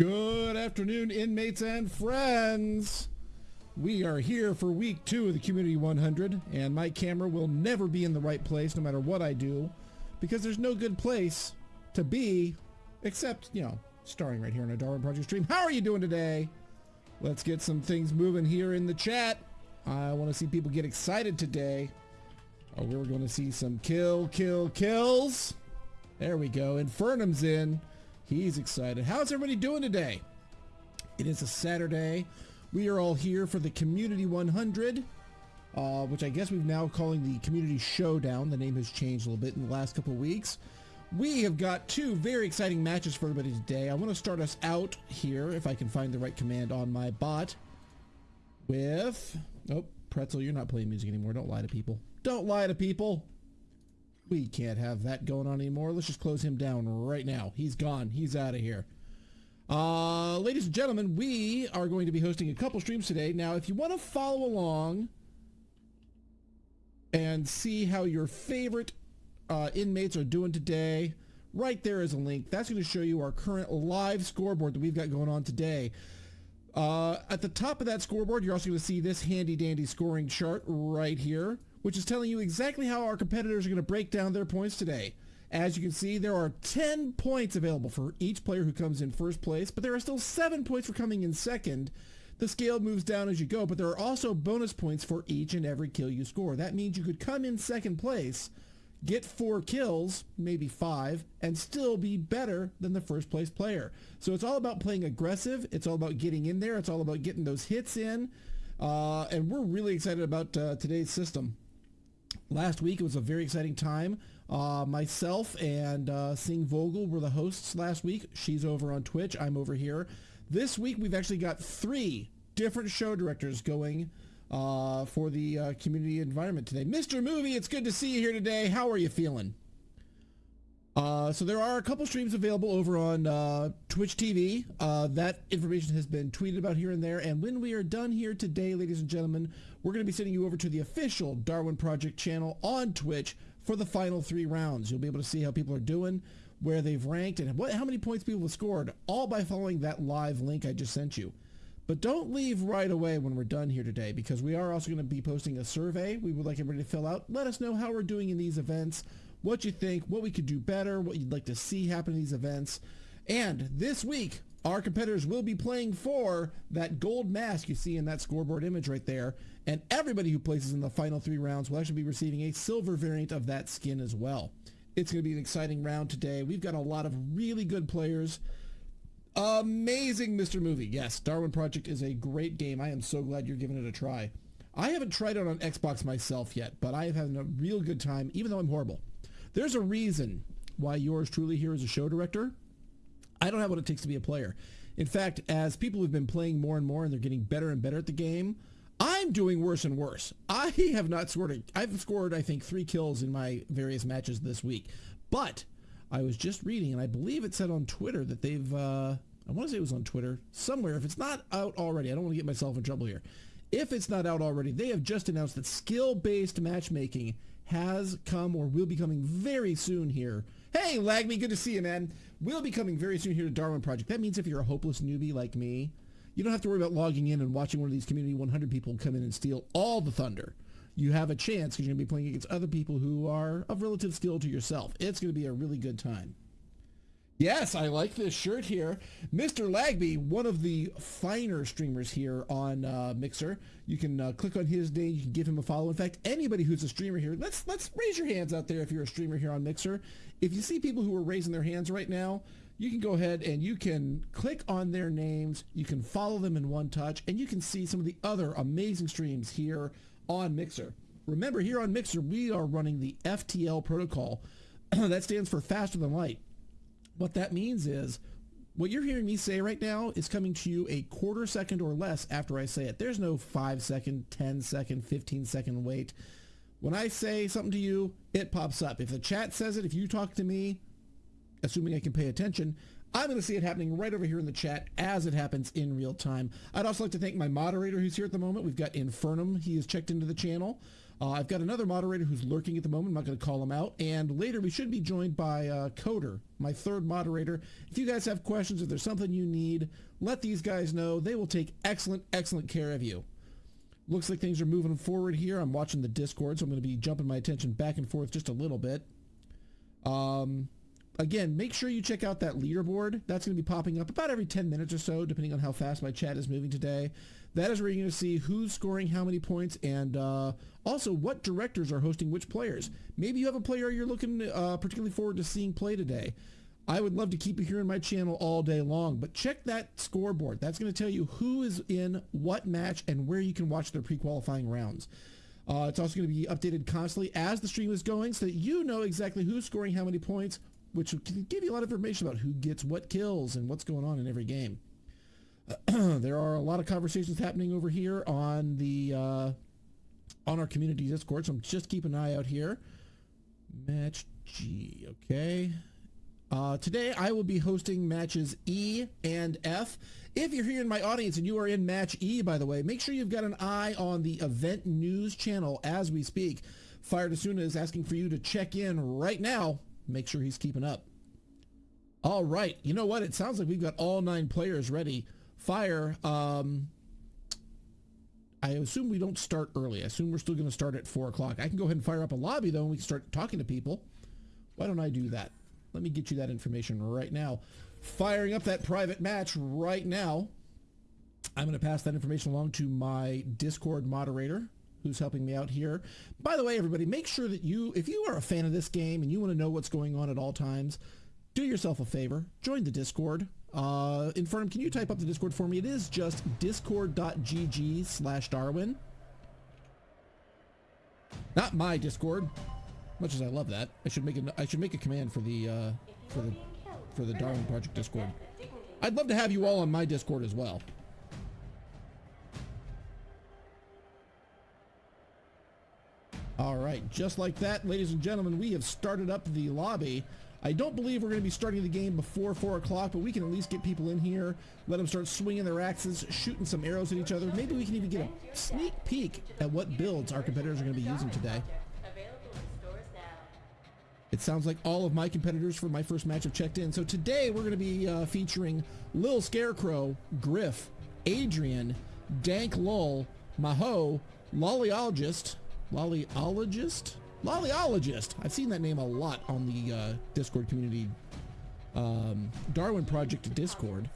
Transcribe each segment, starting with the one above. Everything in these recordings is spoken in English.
Good afternoon, inmates and friends. We are here for week two of the Community 100, and my camera will never be in the right place no matter what I do, because there's no good place to be except, you know, starring right here on a Darwin Project stream. How are you doing today? Let's get some things moving here in the chat. I want to see people get excited today. Oh, we're going to see some kill, kill, kills. There we go. Infernum's in. He's excited. How's everybody doing today? It is a Saturday. We are all here for the Community 100, uh, which I guess we've now calling the Community Showdown. The name has changed a little bit in the last couple weeks. We have got two very exciting matches for everybody today. I want to start us out here, if I can find the right command on my bot, with... Oh, Pretzel, you're not playing music anymore. Don't lie to people. Don't lie to people. We can't have that going on anymore. Let's just close him down right now. He's gone. He's out of here. Uh, ladies and gentlemen, we are going to be hosting a couple streams today. Now, if you want to follow along and see how your favorite uh, inmates are doing today, right there is a link. That's going to show you our current live scoreboard that we've got going on today. Uh, at the top of that scoreboard, you're also going to see this handy dandy scoring chart right here which is telling you exactly how our competitors are going to break down their points today. As you can see, there are 10 points available for each player who comes in first place, but there are still 7 points for coming in second. The scale moves down as you go, but there are also bonus points for each and every kill you score. That means you could come in second place, get 4 kills, maybe 5, and still be better than the first place player. So it's all about playing aggressive, it's all about getting in there, it's all about getting those hits in, uh, and we're really excited about uh, today's system last week it was a very exciting time. Uh, myself and uh, Sing Vogel were the hosts last week. She's over on Twitch. I'm over here. This week we've actually got three different show directors going uh, for the uh, community environment today. Mr. Movie, it's good to see you here today. How are you feeling? Uh, so there are a couple streams available over on uh, Twitch TV. Uh, that information has been tweeted about here and there. And when we are done here today, ladies and gentlemen, we're going to be sending you over to the official Darwin Project channel on Twitch for the final three rounds. You'll be able to see how people are doing, where they've ranked, and what, how many points people have scored, all by following that live link I just sent you. But don't leave right away when we're done here today because we are also going to be posting a survey we would like everybody to fill out. Let us know how we're doing in these events what you think, what we could do better, what you'd like to see happen in these events. And this week, our competitors will be playing for that gold mask you see in that scoreboard image right there. And everybody who places in the final three rounds will actually be receiving a silver variant of that skin as well. It's going to be an exciting round today. We've got a lot of really good players. Amazing Mr. Movie. Yes, Darwin Project is a great game. I am so glad you're giving it a try. I haven't tried it on Xbox myself yet, but I have had a real good time, even though I'm horrible. There's a reason why yours truly here is a show director. I don't have what it takes to be a player. In fact, as people have been playing more and more and they're getting better and better at the game, I'm doing worse and worse. I have not scored a, I've scored, I think, three kills in my various matches this week. But I was just reading, and I believe it said on Twitter that they've, uh, I want to say it was on Twitter, somewhere. If it's not out already, I don't want to get myself in trouble here. If it's not out already, they have just announced that skill-based matchmaking has come or will be coming very soon here. Hey, Lagme, good to see you, man. Will be coming very soon here to Darwin Project. That means if you're a hopeless newbie like me, you don't have to worry about logging in and watching one of these Community 100 people come in and steal all the thunder. You have a chance because you're going to be playing against other people who are of relative skill to yourself. It's going to be a really good time. Yes, I like this shirt here. Mr. Lagby, one of the finer streamers here on uh, Mixer. You can uh, click on his name. You can give him a follow. In fact, anybody who's a streamer here, let's let's raise your hands out there if you're a streamer here on Mixer. If you see people who are raising their hands right now, you can go ahead and you can click on their names. You can follow them in one touch, and you can see some of the other amazing streams here on Mixer. Remember, here on Mixer, we are running the FTL protocol. that stands for faster than light. What that means is what you're hearing me say right now is coming to you a quarter second or less after I say it. There's no 5 second, 10 second, 15 second wait. When I say something to you, it pops up. If the chat says it, if you talk to me, assuming I can pay attention, I'm going to see it happening right over here in the chat as it happens in real time. I'd also like to thank my moderator who's here at the moment. We've got Infernum. He has checked into the channel. Uh, I've got another moderator who's lurking at the moment. I'm not going to call him out. And later we should be joined by uh, Coder, my third moderator. If you guys have questions, if there's something you need, let these guys know. They will take excellent, excellent care of you. Looks like things are moving forward here. I'm watching the Discord, so I'm going to be jumping my attention back and forth just a little bit. Um, again, make sure you check out that leaderboard. That's going to be popping up about every 10 minutes or so, depending on how fast my chat is moving today. That is where you're going to see who's scoring how many points and uh, also what directors are hosting which players. Maybe you have a player you're looking uh, particularly forward to seeing play today. I would love to keep you here in my channel all day long, but check that scoreboard. That's going to tell you who is in what match and where you can watch their pre-qualifying rounds. Uh, it's also going to be updated constantly as the stream is going so that you know exactly who's scoring how many points, which can give you a lot of information about who gets what kills and what's going on in every game. there are a lot of conversations happening over here on the uh, on our community Discord, so I'm just keep an eye out here. Match G, okay. Uh, today I will be hosting matches E and F. If you're here in my audience and you are in match E, by the way, make sure you've got an eye on the event news channel as we speak. Fire Desuna is asking for you to check in right now. Make sure he's keeping up. All right. You know what? It sounds like we've got all nine players ready. Fire, um, I assume we don't start early. I assume we're still going to start at 4 o'clock. I can go ahead and fire up a lobby, though, and we can start talking to people. Why don't I do that? Let me get you that information right now. Firing up that private match right now. I'm going to pass that information along to my Discord moderator who's helping me out here. By the way, everybody, make sure that you, if you are a fan of this game and you want to know what's going on at all times, do yourself a favor. Join the Discord. Uh, Infernum, can you type up the Discord for me? It is just discord.gg slash Darwin. Not my Discord. Much as I love that, I should make a I should make a command for the uh, for the for the Darwin Project Discord. I'd love to have you all on my Discord as well. All right, just like that, ladies and gentlemen, we have started up the lobby. I don't believe we're going to be starting the game before 4 o'clock, but we can at least get people in here, let them start swinging their axes, shooting some arrows at each other. Maybe we can even get a sneak peek at what builds our competitors are going to be using today. It sounds like all of my competitors for my first match have checked in. So today we're going to be uh, featuring Lil Scarecrow, Griff, Adrian, Dank Lull, Maho, Lollyologist, Lollyologist? Lollyologist. I've seen that name a lot on the uh, Discord community. Um, Darwin Project Discord.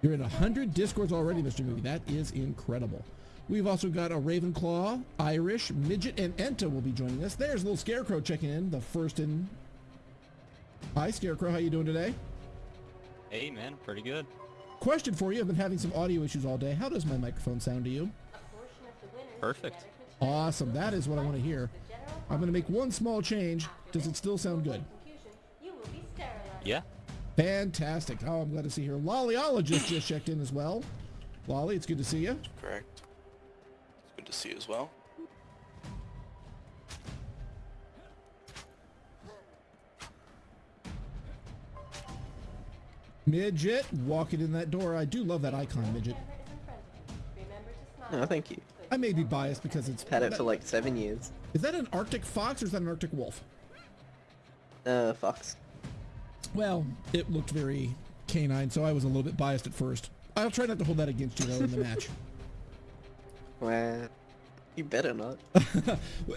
You're in 100 Discords already, Mr. Movie. That is incredible. We've also got a Ravenclaw, Irish, Midget, and Enta will be joining us. There's little Scarecrow checking in, the first in. Hi, Scarecrow. How you doing today? Hey, man. Pretty good. Question for you. I've been having some audio issues all day. How does my microphone sound to you? Perfect. Awesome. That is what I want to hear. I'm going to make one small change. Does it still sound good? Yeah. Fantastic. Oh, I'm glad to see here. Lollyologist just checked in as well. Lolly, it's good to see you. Correct. It's good to see you as well. Midget, walking in that door. I do love that icon, Midget. Oh, thank you. I may be biased because it's... Had it for like seven years. Is that an Arctic fox or is that an Arctic wolf? Uh, fox. Well, it looked very canine, so I was a little bit biased at first. I'll try not to hold that against you, though, in the match. Well, you better not.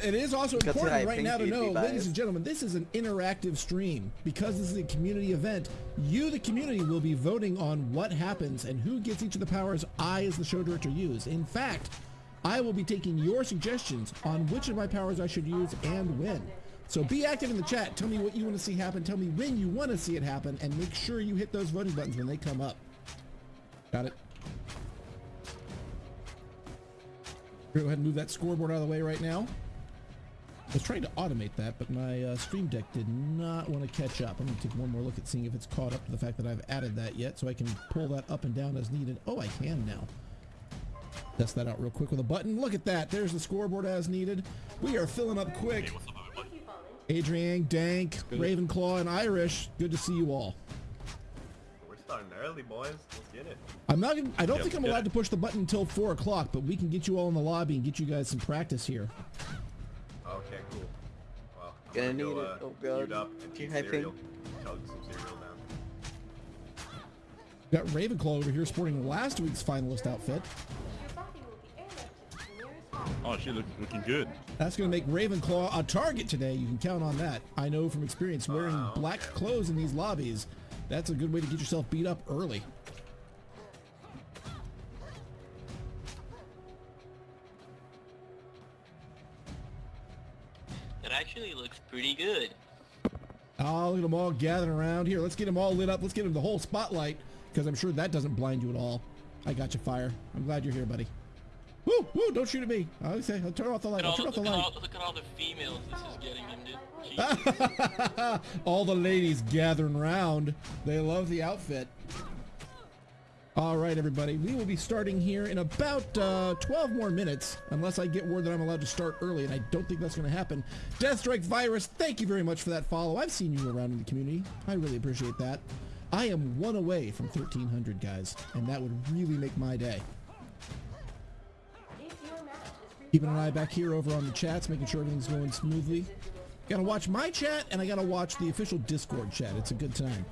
it is also Because important right now to know, ladies and gentlemen, this is an interactive stream. Because this is a community event, you, the community, will be voting on what happens and who gets each of the powers I, as the show director, use. In fact, I will be taking your suggestions on which of my powers I should use and when. So be active in the chat. Tell me what you want to see happen. Tell me when you want to see it happen. And make sure you hit those voting buttons when they come up. Got it? Go ahead and move that scoreboard out of the way right now. I was trying to automate that, but my uh, Stream Deck did not want to catch up. I'm going to take one more look at seeing if it's caught up to the fact that I've added that yet, so I can pull that up and down as needed. Oh, I can now. Test that out real quick with a button. Look at that. There's the scoreboard as needed. We are filling up quick. Adrian, Dank, Ravenclaw, and Irish. Good to see you all. We're starting early. early, boys. Let's get it. I'm not. I don't Yep, think I'm allowed it. to push the button until four o'clock, but we can get you all in the lobby and get you guys some practice here. Okay, cool. Well, I'm Gonna gonna go, need it. uh, Oh, God. up and You eat cereal. Chug some cereal now. Got Ravenclaw over here sporting last week's finalist outfit. Oh, she look, looking good. That's going to make Ravenclaw a target today. You can count on that. I know from experience wearing Oh, black okay. clothes in these lobbies. That's a good way to get yourself beat up early. It actually looks pretty good. Oh, look at them all gathering around here. Let's get them all lit up. Let's get them the whole spotlight because I'm sure that doesn't blind you at all. I got you, Fire. I'm glad you're here, buddy. Woo, woo, don't shoot at me. I'll say, I'll turn off the light. I'll turn off the light. all, look at all the females this is getting into. All the ladies gathering around. They love the outfit. All right, everybody. We will be starting here in about uh, 12 more minutes, unless I get word that I'm allowed to start early, and I don't think that's going to happen. Deathstrike Virus, thank you very much for that follow. I've seen you around in the community. I really appreciate that. I am one away from 1,300, guys, and that would really make my day. Keeping an eye back here over on the chats, making sure everything's going smoothly. Gotta watch my chat, and I gotta watch the official Discord chat. It's a good time.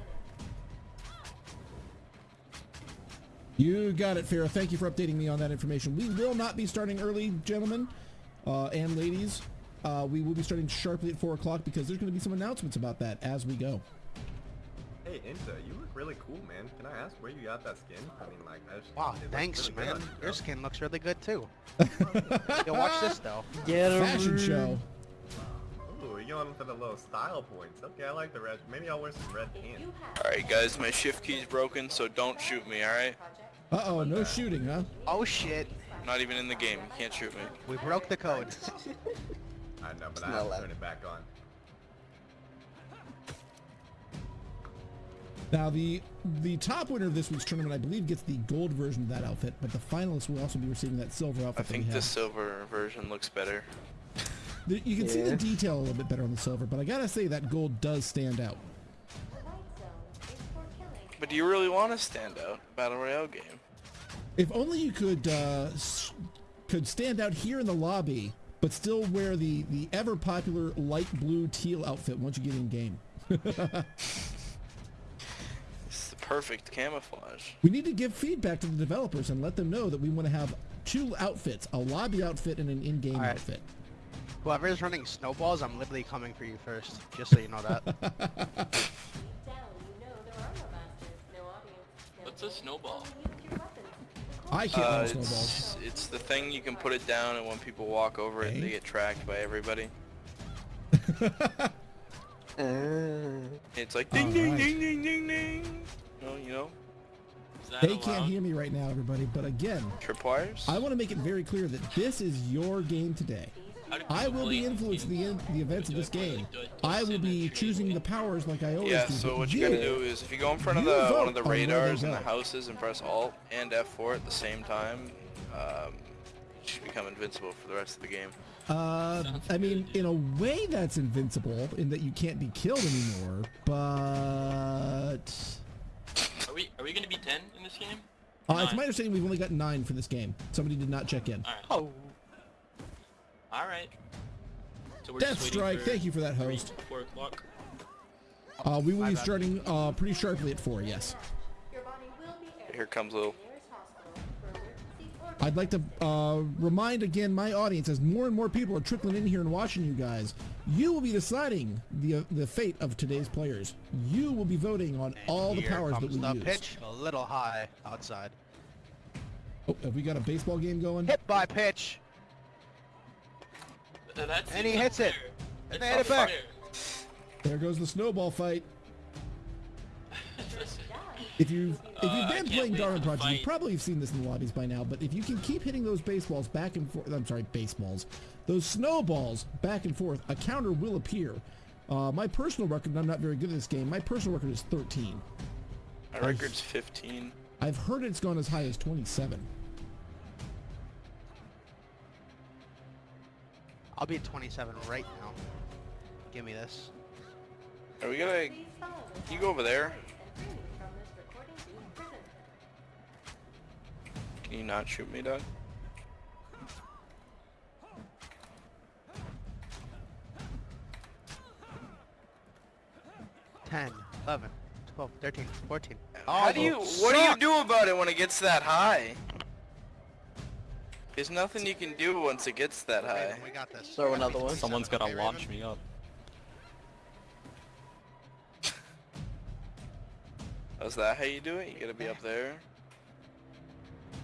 You got it, Farrah. Thank you for updating me on that information. We will not be starting early, gentlemen uh, and ladies. Uh, we will be starting sharply at 4 o'clock because there's going to be some announcements about that as we go. Hey, Inta, you look really cool, man. Can I ask where you got that skin? I mean, like, I just, Wow, thanks, really man. on you, Your skin looks really good too. Yo, watch this though. Get a Fashion show. Ooh, you're going for the little style points. Okay, I like the red. Maybe I'll wear some red pants. Alright guys, my shift key's broken, so don't shoot me, alright? Uh-oh, no shooting, huh? Oh shit, I'm not even in the game, you can't shoot me. we broke the code. I know, but It's I not have to turn it back on. Now the the top winner of this week's tournament, I believe, gets the gold version of that outfit, but the finalists will also be receiving that silver outfit. I think the silver version looks better. The- you can see the detail a little bit better on the silver, but I gotta say that gold does stand out. the light zone is for killing. But do you really want to stand out? Battle Royale game. If only you could uh, could stand out here in the lobby, but still wear the the ever popular light blue teal outfit once you get in game. It's the perfect camouflage. We need to give feedback to the developers and let them know that we want to have two outfits: a lobby outfit and an in-game Alright. outfit. Whoever's running snowballs, I'm literally coming for you first, just so you know that. Deep down, you know there are no masters, no audience, no What's a snowball? only use your weapons. I can't Uh, run snowballs. it's, it's the thing you can put it down and when people walk over it, they get tracked by everybody. It's like ding ding Alright. ding ding ding ding. No, you know, They allowed? can't hear me right now, everybody. But again, tripwires. I want to make it very clear that this is your game today. I will be influencing the, in, the events of this game. I- do I I will be choosing the powers like I always Yeah, do. so what you gotta do is if you go in front of the one of the on where they radars in the houses and press Alt and F4 at the same time, um, you should become invincible for the rest of the game. Uh, I mean, in a way, that's invincible in that you can't be killed anymore. But Are we are we gonna be ten in this game? uh, it's my understanding we've only got nine for this game. Somebody did not check in. All right. oh, All right. So we're Death just Strike, for thank you for that three, host. Four o'clock. Uh, we will be starting uh, pretty sharply at four. Yes. Your body will be airlifted Here comes to little. the nearest hospital for emergency or I'd like to uh, remind again my audience, as more and more people are trickling in here and watching you guys, you will be deciding the uh, the fate of today's players. You will be voting on all the powers that comes we the use. pitch, a little high outside. Oh, have we got a baseball game going? Hit by pitch. Uh, That's And he not hits it. And they hit it back. fair. There goes the snowball fight. If you if Uh, you've been can't playing Darwin Project, you fight. probably have seen this in the lobbies by now. But if you can keep hitting those baseballs back and forth, I'm sorry, baseballs, those snowballs back and forth, a counter will appear. Uh, my personal record, and I'm not very good at this game. My personal record is 13. My record's 15. I've heard it's gone as high as 27. I'll be at 27 right now. Give me this. Are we gonna? please You go over there. and free me from this recording doomed prison. Can you not shoot me, Doug? Ten, eleven, twelve, thirteen, fourteen. How Oh, do you? those What do you do about it when it gets that high? There's nothing you can do once it gets that high. Raven, we got this. Throw We another one. Someone's 27, gonna okay, launch Raven? me up. Oh, is that how you do it? You gotta be up there.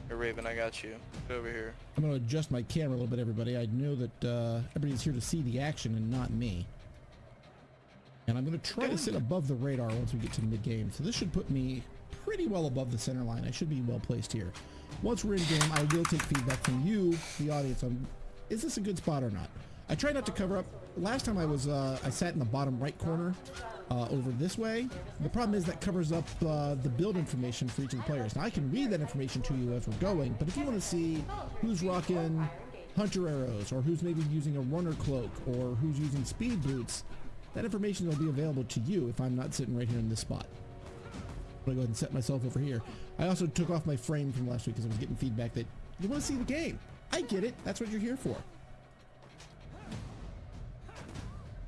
Hey, Raven, I got you. Get over here. I'm going to adjust my camera a little bit, everybody. I know that uh, everybody's here to see the action and not me. And I'm going to try to sit above the radar once we get to the mid-game. So this should put me pretty well above the center line. I should be well placed here. Once we're in game, I will take feedback from you, the audience, on is this a good spot or not. I try not to cover up. Last time I was, uh, I sat in the bottom right corner uh, over this way. The problem is that covers up uh, the build information for each of the players. Now I can read that information to you as we're going, but if you want to see who's rocking hunter arrows, or who's maybe using a runner cloak, or who's using speed boots, that information will be available to you if I'm not sitting right here in this spot. I'm gonna go ahead and set myself over here. I also took off my frame from last week because I was getting feedback that you want to see the game. I get it. That's what you're here for.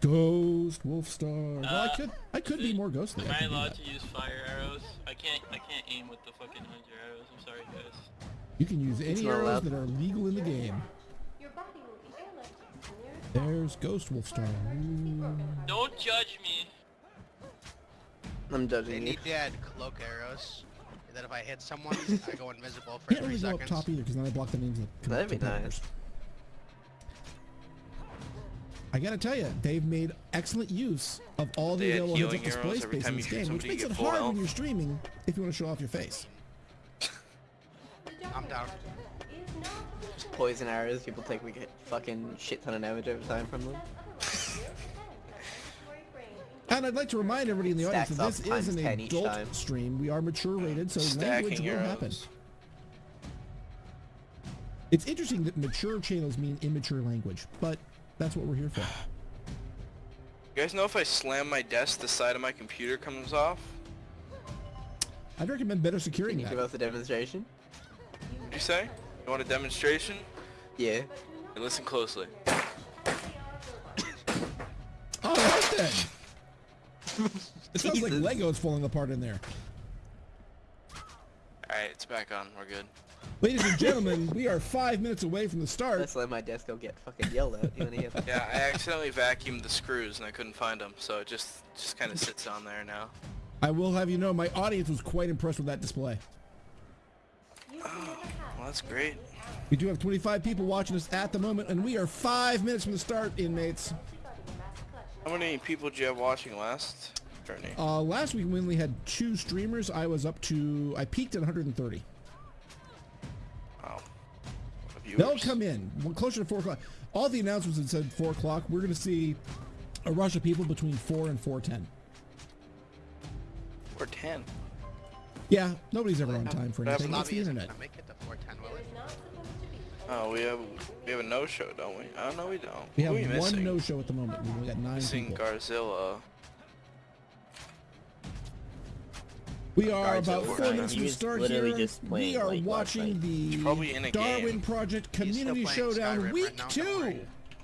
Ghost Wolfstar. well, I Uh, could I could be more ghostly. Am I I allowed to use fire arrows? I can't. I can't aim with the fucking hunter arrows. I'm sorry, guys. You can use any arrows allowed. that are legal in the game. Your body will be airlifted to the nearest There's Ghost Wolfstar. Ooh. Don't judge me. I'm They judging you. need to add cloak arrows. That if I hit someone, I go invisible for Can't three really go up top either because then I block the names of That'd be nice. I gotta tell you, they've made excellent use of all the They add available heads-up display space in this game, which makes it get full hard when you're streaming if you want to show off your face. I'm down. Is not Poison arrows, people take we get fucking shit ton of damage over time from them. And I'd like to remind everybody in the audience that this is an adult stream. We are mature rated, so language will arrows. happen. It's interesting that mature channels mean immature language, but that's what we're here for. You guys know if I slam my desk, the side of my computer comes off? I'd recommend better Can securing you give that. us a demonstration? What'd you say? You want a demonstration? Yeah. Hey, listen closely. All right then. It sounds like Jesus. Legos falling apart in there. Alright, it's back on. We're good. Ladies and gentlemen, we are five minutes away from the start. Let's let my desk go get fucking yelled at. You wanna hear that? Yeah, I accidentally vacuumed the screws and I couldn't find them, so it just just kind of sits on there now. I will have you know, my audience was quite impressed with that display. Well, that's great. We do have 25 people watching us at the moment, and we are five minutes from the start, inmates. How many people did you have watching last journey? Uh, last week we only had two streamers. I was up to, I peaked at 130. Wow. Viewers. They'll come in closer to four o'clock. All the announcements had said four o'clock. We're going to see a rush of people between four and 410. Or 10. Yeah, nobody's ever on time for anything. It's the internet. gonna make it to 410, will it? Oh, we have we have a no-show, don't we? Oh no, we don't. We have are we one missing? no-show at the moment. We've only got nine Missing people. Garzilla. We are about four minutes from the start here. We are like, watching the probably in a Darwin game. Project Community Showdown Skyrim Week right now, Two.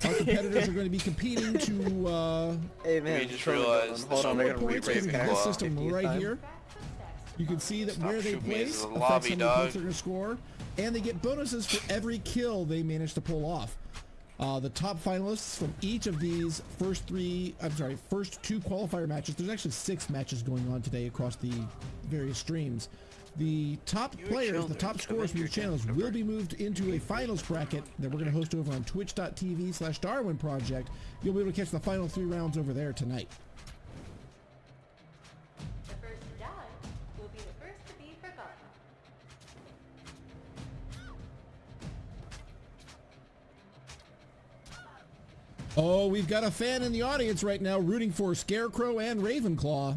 Our competitors are going to be competing to uh, Hey man, We just realized going. Hold the on, show I score gotta points read because of Ravenclaw. this system 50th right time. You can see that Stop where they place as a affects how many points they're going to score, and they get bonuses for every kill they manage to pull off. Uh, the top finalists from each of these first three, I'm sorry, first two qualifier matches. There's actually six matches going on today across the various streams. The top You players, the top scorers from your channels den. will be moved into a finals bracket that we're going to host over on twitch.tv slash Darwin Project. You'll be able to catch the final three rounds over there tonight. Oh, we've got a fan in the audience right now rooting for Scarecrow and Ravenclaw.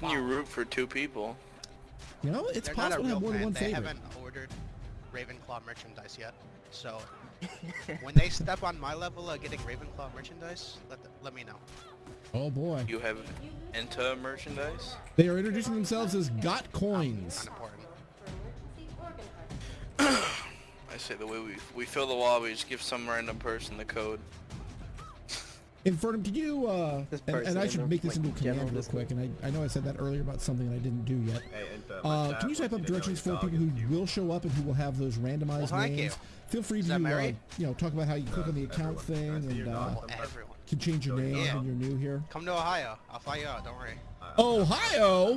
Can you root for two people? You know, it's They're possible to have more than one they favorite. They haven't ordered Ravenclaw merchandise yet. So when they step on my level of getting Ravenclaw merchandise, let the, let me know. Oh boy. You have Enta merchandise? They are introducing themselves as Got Coins. Unimportant. I say the way we we fill the lobby, just give some random person the code. Infernum, can you, uh, and, and I should make this like, into a command general real quick, and I, I know I said that earlier about something that I didn't do yet. Hey, Inta, my Uh, can you type up directions for dog people who will show up and who will have those randomized Well, names? Feel free to, uh, you know, talk about how you click Uh, on the account thing Can I see and your uh, dog? Well, everyone. can change your name Yeah. when you're new here. Come to Ohio. I'll fly you out. Don't worry. Uh, Ohio?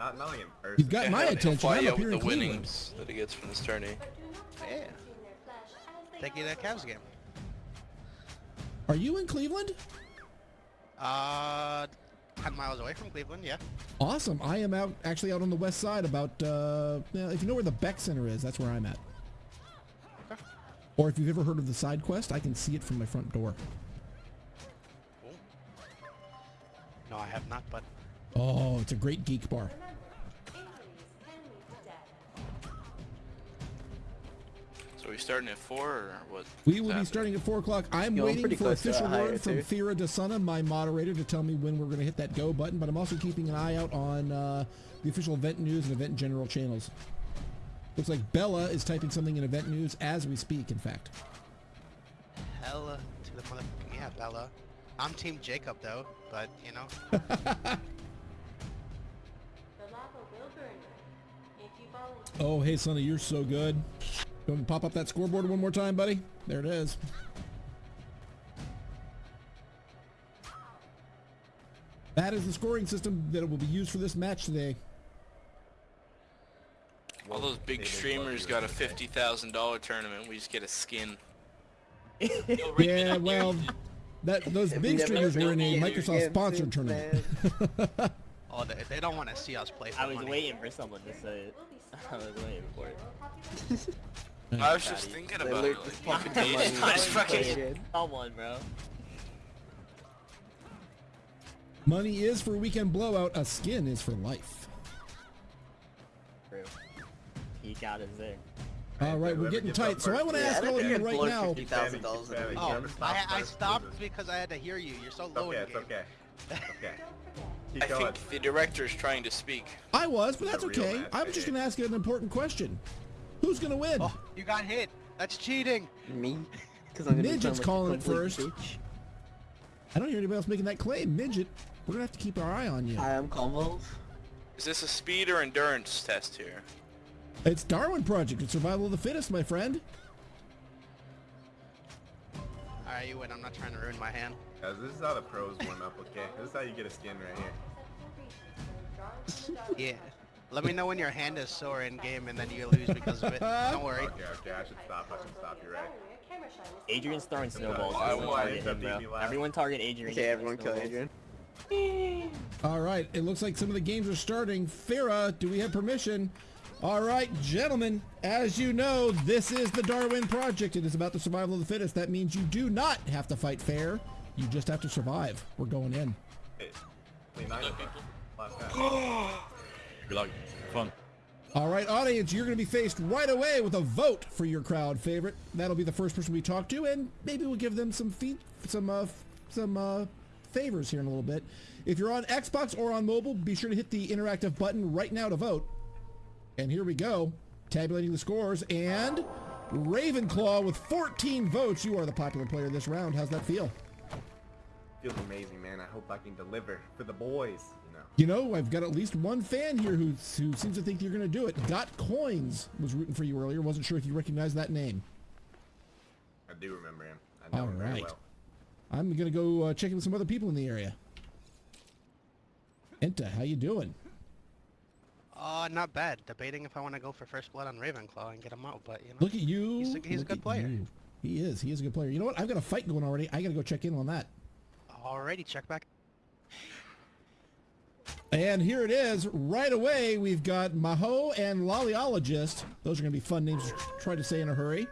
Not, not like in person. You've got my he'll- he'll attention. fly I'm up here with in the Cleveland. winnings that he gets from this tourney. Yeah. Take you the Cavs game. Are you in Cleveland? Uh, 10 miles away from Cleveland, yeah. Awesome. I am out actually out on the west side about uh if you know where the Beck Center is, that's where I'm at. Okay. Or if you've ever heard of the side quest, I can see it from my front door. Cool. No, I have not, but Oh, it's a great geek bar. So we starting at four or what? We will be starting at 4 o'clock. I'm Yo, I'm waiting for official a higher word from too. Thera DeSuna, my moderator, to tell me when we're going to hit that go button, but I'm also keeping an eye out on uh, the official event news and event general channels. Looks like Bella is typing something in event news as we speak, in fact. hella to the motherfucking yeah, Bella. I'm Team Jacob though, but you know, The lava will burn. If you volunteer, Oh, hey, Sonny, you're so good. You want me to pop up that scoreboard one more time, buddy? There it is. That is the scoring system that will be used for this match today. All those big streamers got a fifty thousand dollar tournament. We just get a skin. Yeah, well, that those big streamers were in a Microsoft sponsored tournament. oh, they, they don't want to see us play for I was money. waiting for someone to say it. I was waiting for it. Population. I was just thinking about look it. just Like, popping they the just- money. I just fucking- Again. Someone, bro. Money is for weekend blowout. A skin is for life. True. He got his thing. All right, we're getting tight. So I want to Yeah, ask I all of you right now. fifty thousand dollars in a Keep week. Oh, I, I stopped because I had to hear you. You're so It's low okay, in it's the game. okay. Okay. I Keep going. think the director's trying to speak. I was, but that's okay. I was just going to ask an important question. Who's going to win? Oh, you got hit. That's cheating. Me? Because I'm gonna Midget's like calling it first. bitch. I don't hear anybody else making that claim. Midget, we're going to have to keep our eye on you. Hi, I'm Convulse. Is this a speed or endurance test here? It's Darwin Project. It's survival of the fittest, my friend. Alright, you win. I'm not trying to ruin my hand. Guys, this is how the pros warm up, okay? This is how you get a skin right here. Yeah. Let me know when your hand is sore in game and then you lose because of it. Don't worry. Okay, okay, I should stop, I should stop, you're right. Adrian's throwing snowballs. I Everyone target him, bro. Everyone target Adrian. Okay, everyone kill Adrian. All right, it looks like some of the games are starting. Farah, do we have permission? All right, gentlemen, as you know, this is the Darwin Project. It is about the survival of the fittest. That means you do not have to fight fair. You just have to survive. We're going in. Hey, Good luck. Fun. All right, audience, you're going to be faced right away with a vote for your crowd favorite. That'll be the first person we talk to, and maybe we'll give them some feed, some uh, some uh, favors here in a little bit. If you're on Xbox or on mobile, be sure to hit the interactive button right now to vote. And here we go, tabulating the scores. And Ravenclaw with 14 votes. You are the popular player this round. How's that feel? Feels amazing, man. I hope I can deliver for the boys, you know. I've got at least one fan here who who seems to think you're going to do it. Got Coins was rooting for you earlier. Wasn't sure if you recognized that name. I do remember him. I know All him very well. I'm gonna go uh, check in with some other people in the area. Enta, how you doing? Uh, not bad. Debating if I want to go for first blood on Ravenclaw and get him out, but you know. Look at you. He's a- he's a good player. you. He is. He is a good player. You know what? I've got a fight going already. I gotta go check in on that. Alrighty, check back. And here it is. Right away, we've got Maho and Lollyologist. Those are gonna be fun names to try to say in a hurry.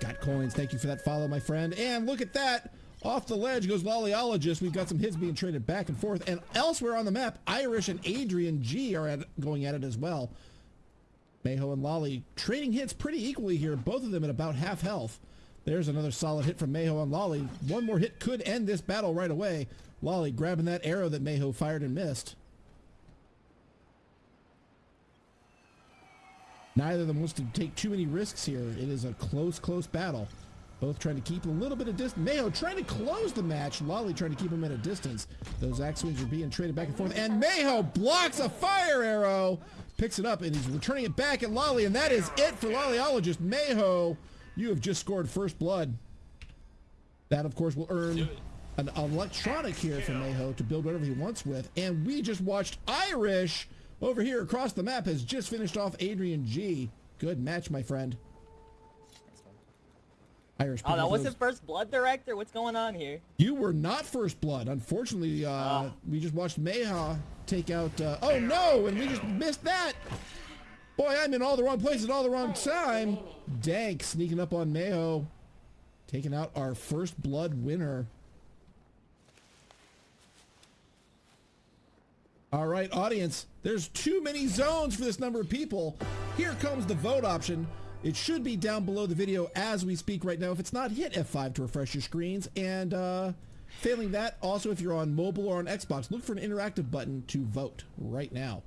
Got coins. Thank you for that follow, my friend. And look at that. Off the ledge goes Lollyologist. We've got some hits being traded back and forth. And elsewhere on the map, Irish and Adrian G are at, going at it as well. Mayho and Lolly trading hits pretty equally here, both of them at about half health. There's another solid hit from Mayho and Lolly. One more hit could end this battle right away. Lolly grabbing that arrow that Mayho fired and missed. Neither of them wants to take too many risks here. It is a close, close battle. Both trying to keep a little bit of distance. Mayo trying to close the match. Lolly trying to keep him at a distance. Those axe swings are being traded back and forth. And Mayo blocks a fire arrow. Picks it up and he's returning it back at Lolly. And that is it for Lollyologist. Mayo, you have just scored first blood. That, of course, will earn an electronic here for Mayo to build whatever he wants with. And we just watched Irish over here across the map has just finished off Adrian G. Good match, my friend. Irish. Oh, that wasn't those- first blood director. What's going on here? You were not first blood. Unfortunately, uh, Ah. we just watched Mayha take out. Uh, oh no! And we just missed that. Boy, I'm in all the wrong places at all the wrong time. Dank sneaking up on Mayo, taking out our first blood winner. All right, audience, there's too many zones for this number of people. Here comes the vote option. It should be down below the video as we speak right now. If it's not, hit F5 to refresh your screens. And uh, failing that, also if you're on mobile or on Xbox, look for an interactive button to vote right now.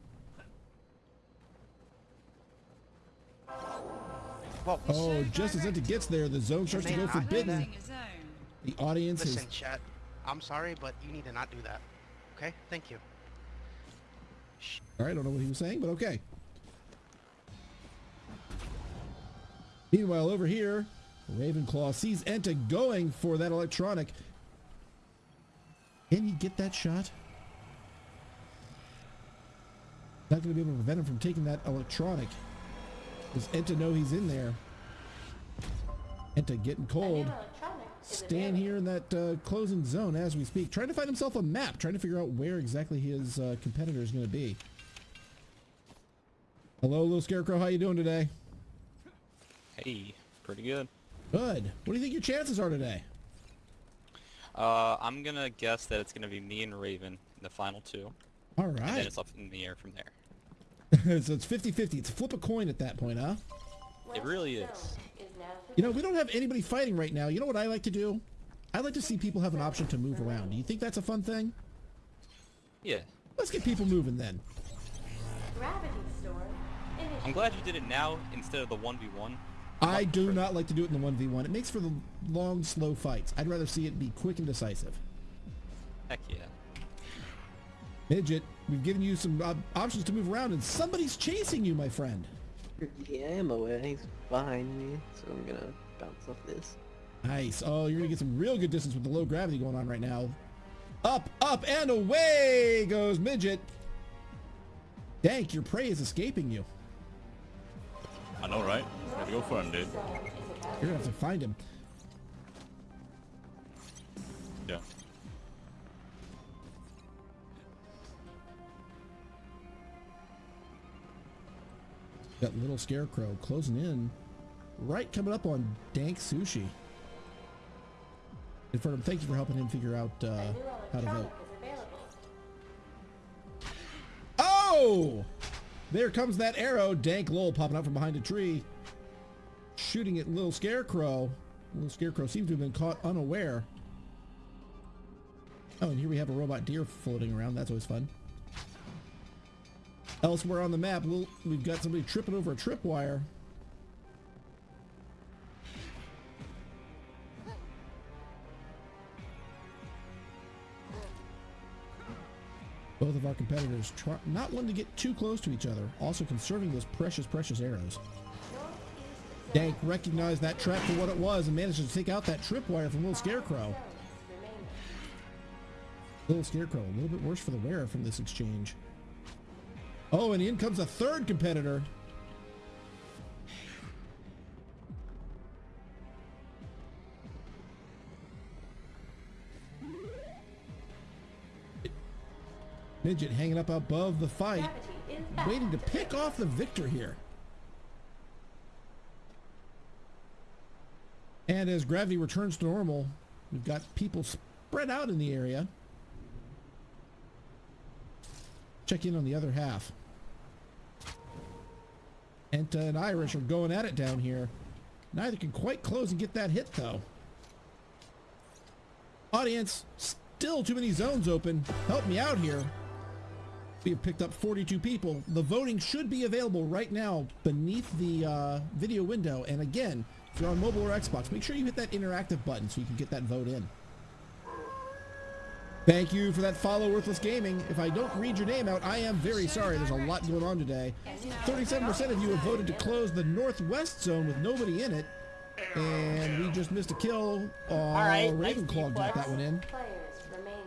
Oh, just as it gets there, the zone starts to go forbidden. The audience Listen, is... chat. I'm sorry, but you need to not do that. Okay? Thank you. All right, I don't know what he was saying, but okay. Meanwhile, over here, Ravenclaw sees Enta going for that electronic. Can he get that shot? Not going to be able to prevent him from taking that electronic. Does Enta know he's in there? Enta getting cold. Staying here in that uh, closing zone as we speak. Trying to find himself a map. Trying to figure out where exactly his uh, competitor is going to be. Hello, little scarecrow. How you doing today? Hey, pretty good. Good. What do you think your chances are today? Uh, I'm gonna guess that it's gonna be me and Raven in the final two. All right. And then it's up in the air from there. so it's 50-50. It's flip a coin at that point, huh? It really is. You know, we don't have anybody fighting right now. You know what I like to do? I like to see people have an option to move around. Do you think that's a fun thing? Yeah. Let's get people moving then. Gravity storm. I'm glad you did it now instead of the 1v1. I do not like to do it in the 1v1. It makes for the long, slow fights. I'd rather see it be quick and decisive. Heck yeah. Midget, we've given you some uh, options to move around, and somebody's chasing you, my friend. Yeah, I'm aware. He's behind me, so I'm gonna bounce off this. Nice. Oh, you're going to get some real good distance with the low gravity going on right now. Up, up, and away goes Midget. Dank, your prey is escaping you. I know, right? Gotta go for him, dude. You're going to have to find him. Yeah. Got little scarecrow closing in. Right coming up on Dank Sushi. In front of him, thank you for helping him figure out uh, how to vote. Oh! There comes that arrow. Dank Lowell popping out from behind a tree. Shooting at little scarecrow. Little scarecrow seems to have been caught unaware. Oh, and here we have a robot deer floating around. That's always fun. Elsewhere on the map, we'll, we've got somebody tripping over a tripwire. Both of our competitors try, not wanting to get too close to each other, also conserving those precious, precious arrows. Dank recognized that trap for what it was and managed to take out that tripwire from Little Scarecrow. Little Scarecrow, a little bit worse for the wearer from this exchange. Oh, and in comes a third competitor. Midget hanging up above the fight, waiting to pick off the victor here. And as gravity returns to normal, we've got people spread out in the area. Check in on the other half. Enta and Irish are going at it down here. Neither can quite close and get that hit though. Audience, still too many zones open. Help me out here. We have picked up 42 people. The voting should be available right now beneath the uh, video window. And again, if you're on mobile or Xbox, make sure you hit that interactive button so you can get that vote in. Thank you for that follow, Worthless Gaming. If I don't read your name out, I am very sorry. There's a lot going on today. 37% of you have voted to close the Northwest Zone with nobody in it. And we just missed a kill. Uh, right, nice Ravenclaw got that one in. Players remaining.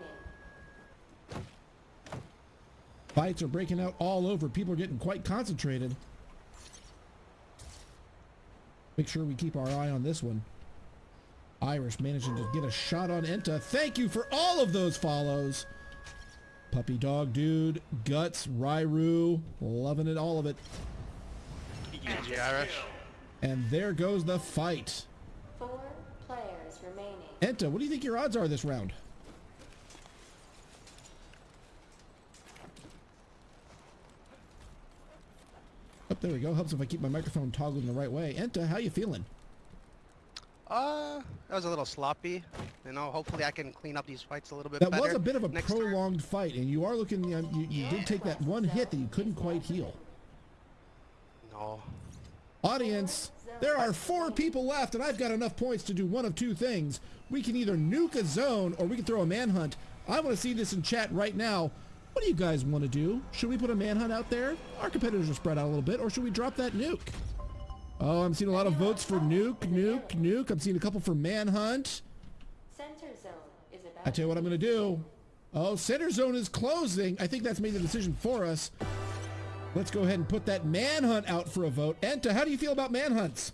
Fights are breaking out all over. People are getting quite concentrated. Make sure we keep our eye on this one. Irish managing to get a shot on Enta. Thank you for all of those follows. Puppy Dog Dude, Guts, Ryru, loving it, all of it. GG Irish. And there goes the fight. Four players remaining. Enta, what do you think your odds are this round? Oh, there we go. Helps if I keep my microphone toggling the right way. Enta, how you feeling? Uh, that was a little sloppy. You know, hopefully I can clean up these fights a little bit better. That better. was a bit of a next prolonged fight, and you are looking. Um, you, you did take that one hit that you couldn't quite heal. No. Audience, there are four people left, and I've got enough points to do one of two things. We can either nuke a zone, or we can throw a manhunt. I want to see this in chat right now. What do you guys want to do? Should we put a manhunt out there? Our competitors are spread out a little bit, or should we drop that nuke? Oh, I'm seeing a lot of votes for nuke, nuke, nuke. I'm seeing a couple for manhunt. Center zone is about I tell you what I'm going to do. Oh, center zone is closing. I think that's made the decision for us. Let's go ahead and put that manhunt out for a vote. Enta, how do you feel about manhunts?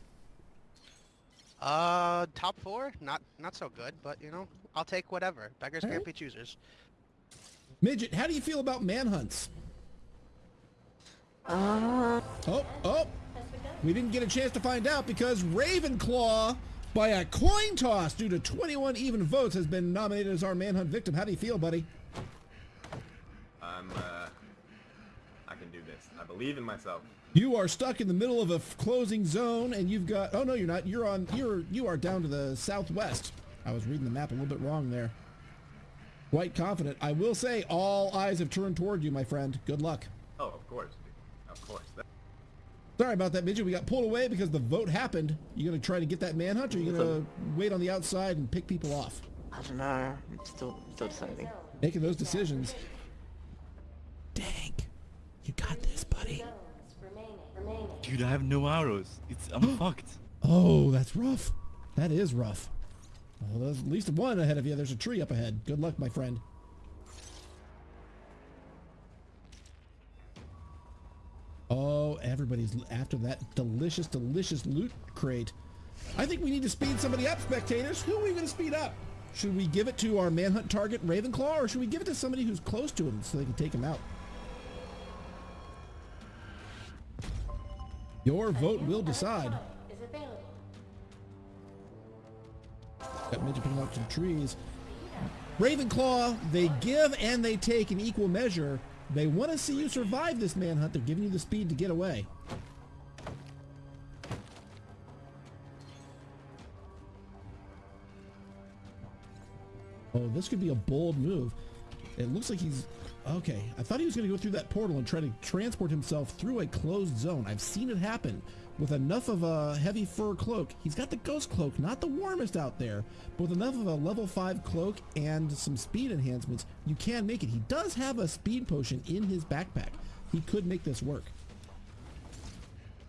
Uh, top four? Not not so good, but you know, I'll take whatever. Beggars can't Alright. be choosers. Midget, how do you feel about manhunts? Uh, Oh, oh, we didn't get a chance to find out because Ravenclaw, by a coin toss due to 21 even votes, has been nominated as our manhunt victim. How do you feel, buddy? I'm, uh, I can do this. I believe in myself. You are stuck in the middle of a f- closing zone, and you've got. Oh no, you're not. You're on. You're you are down to the southwest. I was reading the map a little bit wrong there. Quite confident. I will say, all eyes have turned toward you, my friend. Good luck. Oh, of course. Of course. That- Sorry about that, midget. We got pulled away because the vote happened. You gonna try to get that manhunt, or you gonna wait on the outside and pick people off? I don't know. I'm still still deciding. Making those decisions. Dang, you got this, buddy. zones remaining. Remaining. Dude, I have no arrows. It's I'm fucked. Oh, that's rough. That is rough. Well, there's at least one ahead of you. There's a tree up ahead. Good luck, my friend. Oh, everybody's after that delicious, delicious loot crate. I think we need to speed somebody up, spectators. Who are we going to speed up? Should we give it to our manhunt target, Ravenclaw, or should we give it to somebody who's close to him so they can take him out? Your vote will decide. Got midget picking up some trees. Ravenclaw, they give and they take in equal measure. They want to see you survive this manhunt. They're giving you the speed to get away. Oh, this could be a bold move. It looks like he's... Okay, I thought he was going to go through that portal and try to transport himself through a closed zone. I've seen it happen with enough of a heavy fur cloak. He's got the ghost cloak, not the warmest out there, but with enough of a level 5 cloak and some speed enhancements, you can make it. He does have a speed potion in his backpack. He could make this work.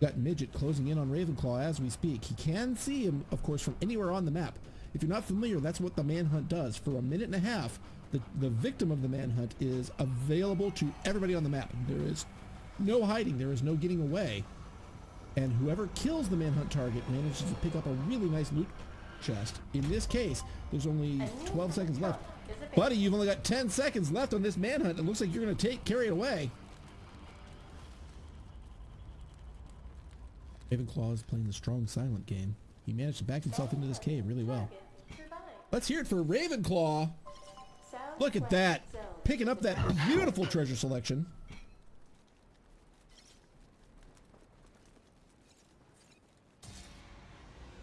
Got Midget closing in on Ravenclaw as we speak. He can see him, of course, from anywhere on the map. If you're not familiar, that's what the manhunt does. For a minute and a half, the, the victim of the manhunt is available to everybody on the map. There is no hiding. There is no getting away. And whoever kills the manhunt target manages to pick up a really nice loot chest. In this case, there's only 12 seconds left. Buddy, you've only got 10 seconds left on this manhunt. It looks like you're going to take carry it away. Ravenclaw is playing the strong silent game. He managed to back himself into this cave really well. Let's hear it for Ravenclaw. Look at that. Picking up that beautiful treasure selection.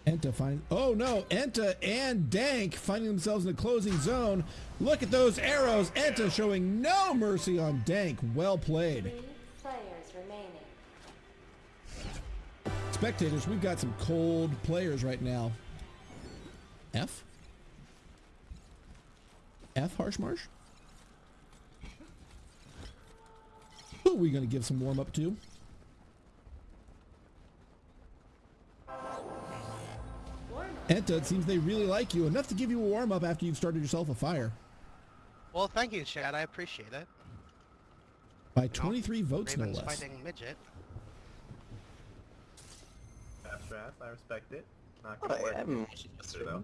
Enta find. Oh no! Enta and Dank finding themselves in the closing zone. Look at those arrows. Enta showing no mercy on Dank. Well played. Three players remaining. Spectators, we've got some cold players right now. F? F Harshmarsh? Who are we going to give some warm up to? Enta, it seems they really like you, enough to give you a warm up after you've started yourself a fire. Well, thank you, Chad. I appreciate it. By 23 votes, no Raven's less. fighting midget. Fast draft, I respect it. Not Oh, gonna yeah, work. I haven't watched it Yesterday, though.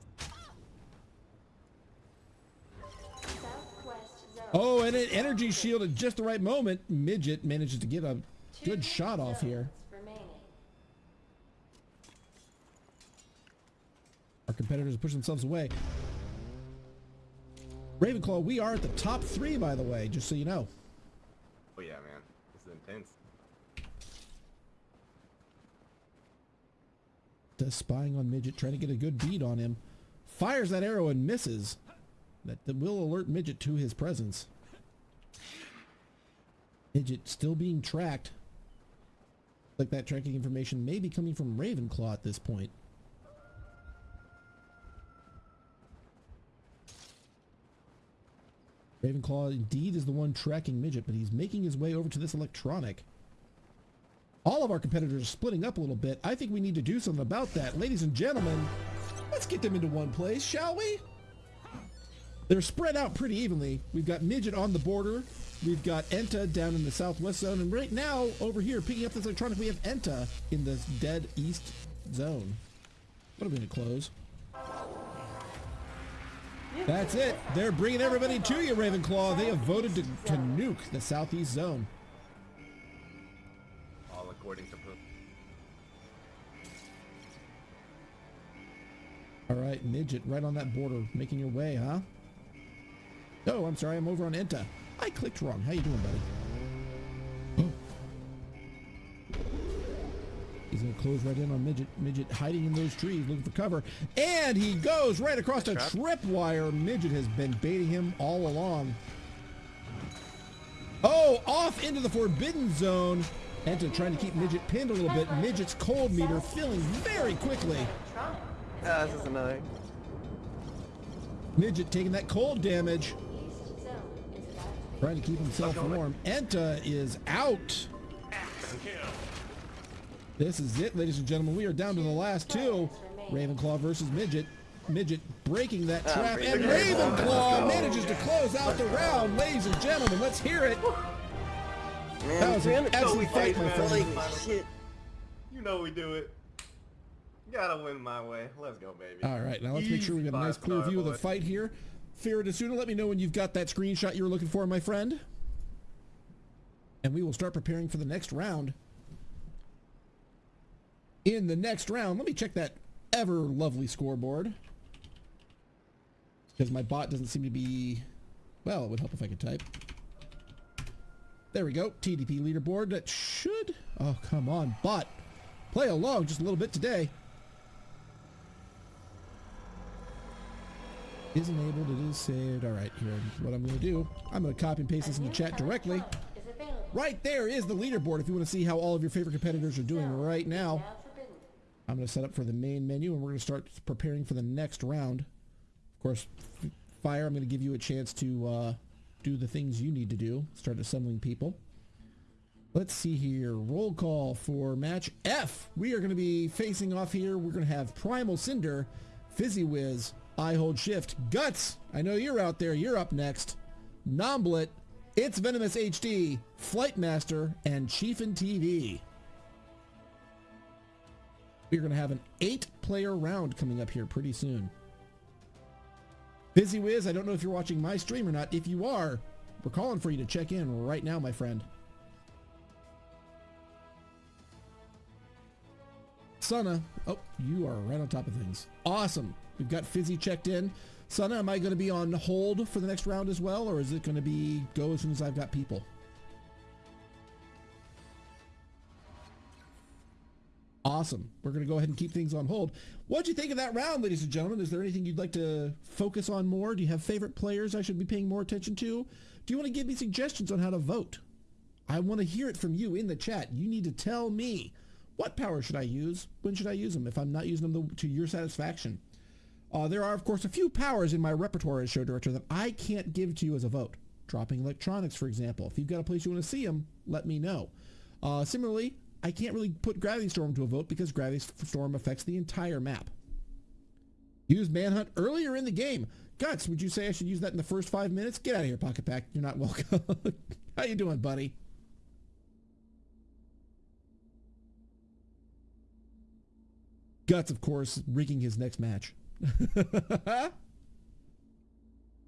Southwest zone. Oh, and an energy shield at just the right moment. Midget manages to get a good shot off here. zones Remaining. Our competitors push themselves away. Ravenclaw, we are at the top three, by the way, just so you know. Oh yeah, man. This is intense. Does spying on Midget, trying to get a good bead on him. Fires that arrow and misses. That, that will alert Midget to his presence. Midget still being tracked. Like that tracking information may be coming from Ravenclaw at this point. Ravenclaw indeed is the one tracking Midget, but he's making his way over to this electronic. All of our competitors are splitting up a little bit. I think we need to do something about that. Ladies and gentlemen, let's get them into one place, shall we? They're spread out pretty evenly. We've got Midget on the border. We've got Enta down in the southwest zone. And right now, over here, picking up this electronic, we have Enta in the dead east zone. What are we going to close? That's it. They're bringing everybody to you, Ravenclaw. They have voted to, to nuke the southeast zone. All according to Poop. All right, Midget, right on that border, making your way, huh? Oh, I'm sorry, I'm over on Enta. I clicked wrong. How you doing, buddy? He's gonna close right in on Midget. Midget hiding in those trees, looking for cover. And he goes right across a tripwire. Midget has been baiting him all along. Oh, off into the forbidden zone. Enta trying to keep Midget pinned a little bit. Midget's cold meter filling very quickly. Electronic. Ah, this is annoying. Midget taking that cold damage. East zone is about to Trying to keep himself warm. Enta is out. This is it, ladies and gentlemen. We are down to the last two. Ravenclaw versus Midget. Midget breaking that Ah, trap, and Ravenclaw. Ravenclaw manages to close out the round. Ladies and gentlemen, let's hear it. Man, That was an excellent fight, my friend. shit. You know we do it. Gotta win my way. Let's go, baby. All right, now let's make sure we Easy got a nice clear five-star, view of the fight here. Farah Desuna, let me know when you've got that screenshot you were looking for, my friend. And we will start preparing for the next round. In the next round, let me check that ever lovely scoreboard. Because my bot doesn't seem to be... Well, it would help if I could type. There we go. TDP leaderboard. That should... Oh, come on, bot. Play along just a little bit today. is enabled, it is saved. All right, here, what I'm going to do, I'm going to copy and paste this into chat directly. Right there is the leaderboard if you want to see how all of your favorite competitors are doing right now. I'm going to set up for the main menu and we're going to start preparing for the next round. Of course, Fire, I'm going to give you a chance to uh, do the things you need to do. Start assembling people. Let's see here. Roll call for match F. We are going to be facing off here. We're going to have Primal Cinder, Fizzy Wiz, I Hold Shift, Guts. I know you're out there. You're up next. Nomblet, It's Venomous HD, Flight Master, and Chiefin TV. We're going to have an eight-player round coming up here pretty soon. Fizzy Wiz, I don't know if you're watching my stream or not. If you are, we're calling for you to check in right now, my friend. Sana, oh, you are right on top of things. Awesome. We've got Fizzy checked in. Sana, am I going to be on hold for the next round as well, or is it going to be go as soon as I've got people? Awesome. We're going to go ahead and keep things on hold. What'd you think of that round, ladies and gentlemen? Is there anything you'd like to focus on more? Do you have favorite players I should be paying more attention to? Do you want to give me suggestions on how to vote? I want to hear it from you in the chat. You need to tell me what power should I use? When should I use them if I'm not using them to your satisfaction? Uh, there are, of course, a few powers in my repertoire as show director that I can't give to you as a vote. Dropping electronics, for example. If you've got a place you want to see them, let me know. Uh, similarly, I can't really put Gravity Storm to a vote because Gravity Storm affects the entire map. Use Manhunt earlier in the game. Guts, would you say I should use that in the first five minutes? Get out of here, Pocket Pack. You're not welcome. How you doing, buddy? Guts, of course, rigging his next match. yeah,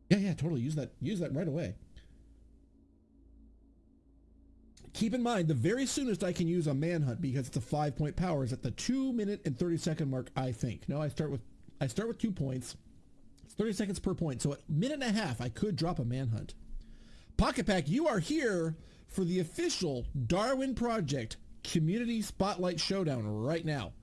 yeah, totally. Use that. Use that right away. Keep in mind, the very soonest I can use a manhunt because it's a five point power is at the two minute and 30 second mark, I think. No, I start with, I start with two points. It's 30 seconds per point. So at minute and a half, I could drop a manhunt. Pocket Pack, you are here for the official Darwin Project Community Spotlight Showdown right now.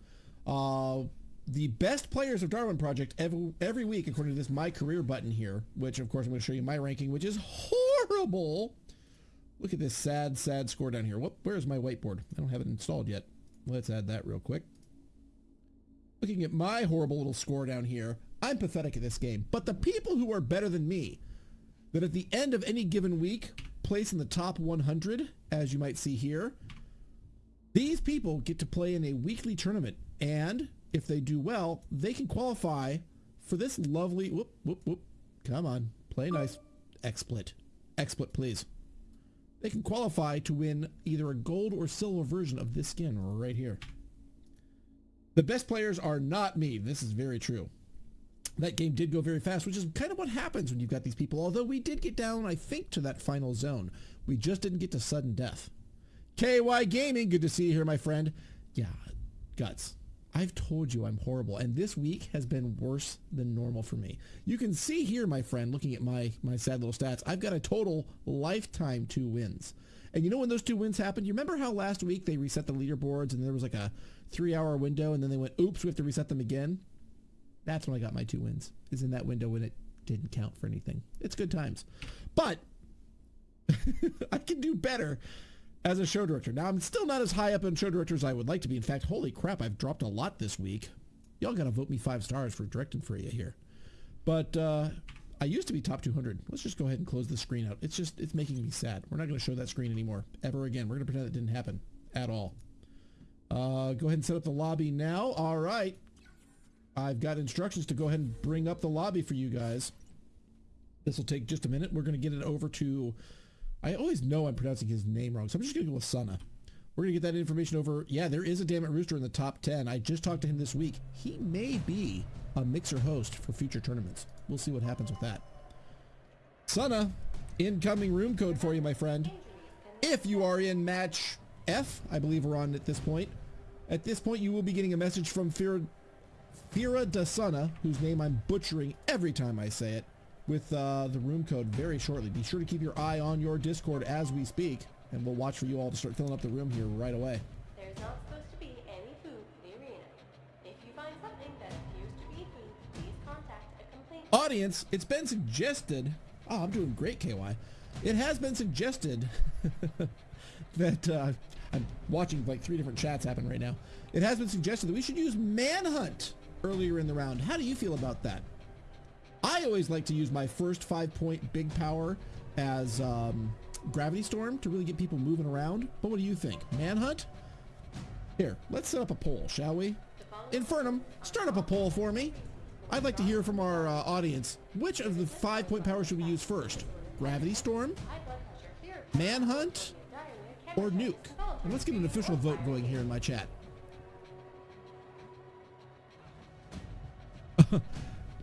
Uh, the best players of Darwin Project every, every week, according to this My Career button here, which of course I'm going to show you my ranking, which is horrible. Look at this sad, sad score down here. What? Where's my whiteboard? I don't have it installed yet. Let's add that real quick. Looking at my horrible little score down here, I'm pathetic at this game. But the people who are better than me, that at the end of any given week place in the top 100, as you might see here, these people get to play in a weekly tournament. And if they do well, they can qualify for this lovely, whoop, whoop, whoop. Come on, play nice. XSplit. XSplit, please. They can qualify to win either a gold or silver version of this skin right here. The best players are not me. This is very true. That game did go very fast, which is kind of what happens when you've got these people. Although we did get down, I think, to that final zone. We just didn't get to sudden death. KY Gaming, good to see you here, my friend. Yeah, guts. I've told you I'm horrible, and this week has been worse than normal for me. You can see here, my friend, looking at my, my sad little stats, I've got a total lifetime two wins. And you know when those two wins happened? You remember how last week they reset the leaderboards and there was like a three-hour window, and then they went, oops, we have to reset them again? That's when I got my two wins, is in that window when it didn't count for anything. It's good times. But I can do better as a show director. Now, I'm still not as high up in show directors as I would like to be. In fact, holy crap, I've dropped a lot this week. Y'all got to vote me five stars for directing for you here. But uh, I used to be top 200. Let's just go ahead and close the screen out. It's just, it's making me sad. We're not going to show that screen anymore, ever again. We're going to pretend it didn't happen at all. Uh, go ahead and set up the lobby now. All right. I've got instructions to go ahead and bring up the lobby for you guys. This will take just a minute. We're going to get it over to I always know I'm pronouncing his name wrong, so I'm just going to go with Sana. We're going to get that information over. Yeah, there is a Damn It Rooster in the top 10. I just talked to him this week. He may be a mixer host for future tournaments. We'll see what happens with that. Sana, incoming room code for you, my friend. If you are in match F, I believe we're on at this point. At this point, you will be getting a message from Fira, Fira Dasana, whose name I'm butchering every time I say it with uh, the room code very shortly. Be sure to keep your eye on your Discord as we speak, and we'll watch for you all to start filling up the room here right away. There's not supposed to be any food in the arena. If you find something that appears to be food, please contact a complaint. Audience, it's been suggested. Oh, I'm doing great, KY. It has been suggested that uh, I'm watching like three different chats happen right now. It has been suggested that we should use Manhunt earlier in the round. How do you feel about that? I always like to use my first five point big power as um, Gravity Storm to really get people moving around. But what do you think? Manhunt? Here, let's set up a poll, shall we? Infernum, start up a poll for me. I'd like to hear from our uh, audience. Which of the five point powers should we use first? Gravity Storm? Manhunt? Or Nuke? And let's get an official vote going here in my chat.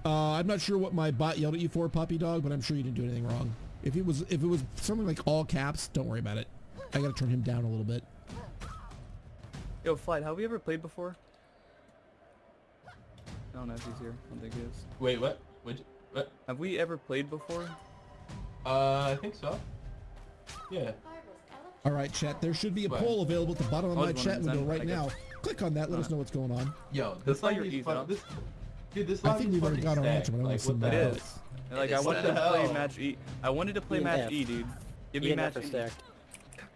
Uh, I'm not sure what my bot yelled at you for, puppy dog, but I'm sure you didn't do anything wrong. If it was if it was something like all caps, don't worry about it. I gotta turn him down a little bit. Yo, Flight, have we ever played before? I don't know if he's here. I don't think he is. Wait, what? What? What? Have we ever played before? Uh, I think so. Yeah. All right, chat. There should be a What? poll available at the bottom of my chat window right now. Click on that. Let us know what's going on. Yo, That's this not lobby your is fun. up. This, dude, this I think we've already got our answer, stacked. but I wanna Like, see what the more. It hell? is. And, like It I wanted to stacked. play match E. I wanted to play E match F. E, dude. Give me and match E. stacked.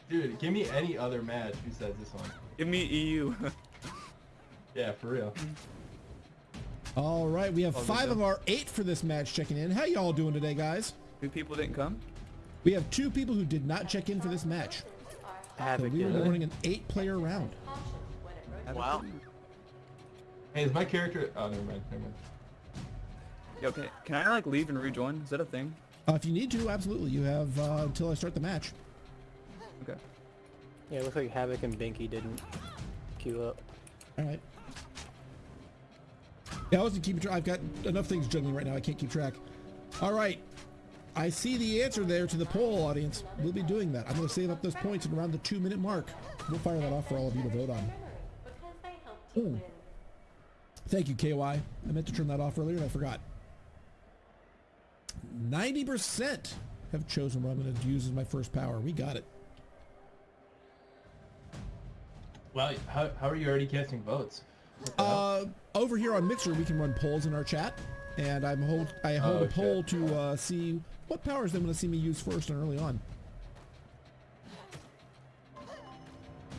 Dude, give me any other match besides this one. Give me EU. Yeah, for real. All right, we have All good five of our eight for this match checking in. How y'all doing today, guys? Two people didn't come. We have two people who did not check in for this match. So we will be running an eight-player round. Wow. Hey, is my character? Oh, never mind. Never mind. Yo, can, can I like leave and rejoin? Is that a thing? Uh, if you need to, absolutely. You have uh, until I start the match. Okay. Yeah, it looks like Havoc and Binky didn't queue up. All right. Yeah, I wasn't keeping track. I've got enough things juggling right now. I can't keep track. All right. I see the answer there to the poll, audience. We'll be doing that. I'm going to save up those points at around the two-minute mark. We'll fire that off for all of you to vote on. Because they helped you Ooh. Thank you, KY. I meant to turn that off earlier and I forgot. 90% have chosen what I'm going to use as my first power. We got it. Well, how, how are you already casting votes? What the hell? Uh, over here on Mixer, we can run polls in our chat, and I'm hold I hold Oh, a poll shit. to uh, see what powers they want to see me use first and early on.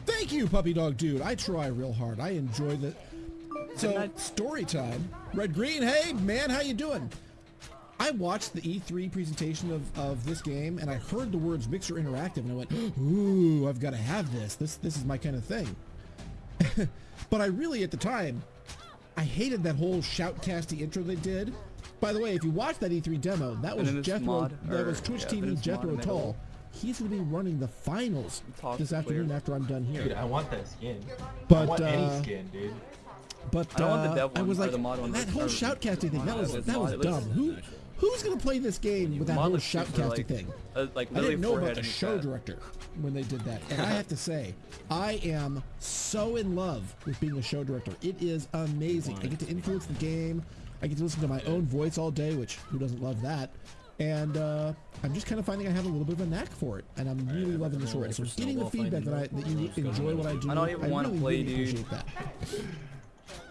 Thank you, puppy dog dude. I try real hard. I enjoy the. So story time. Red Green, hey man, how you doing? I watched the E3 presentation of, of this game, and I heard the words Mixer Interactive, and I went, "Ooh, I've got to have this. This this is my kind of thing." but I really, at the time, I hated that whole shoutcasty intro they did. By the way, if you watch that E3 demo, that was Venomous Jethro, mod, that or- was Twitch yeah, TV Jethro in the Tull. He's going to be running the finals Talk this afternoon player. after I'm done here. Dude. I want that skin. I But want any uh, skin, dude. But I want uh, I was like, the mod one, that whole shoutcasting thing, that was that was dumb. Who who's going to play this game with that whole shoutcasting like, thing? Uh, like I didn't know about the show director when they did that. And I have to say, I am so in love with being a show director. It is amazing. I get to influence the game. I get to listen to my own voice all day, which who doesn't love that? And uh, I'm just kind of finding I have a little bit of a knack for it, and I'm really loving this role. So getting the feedback that I that you enjoy what I do, I don't even wanna really, play, really dude. appreciate that.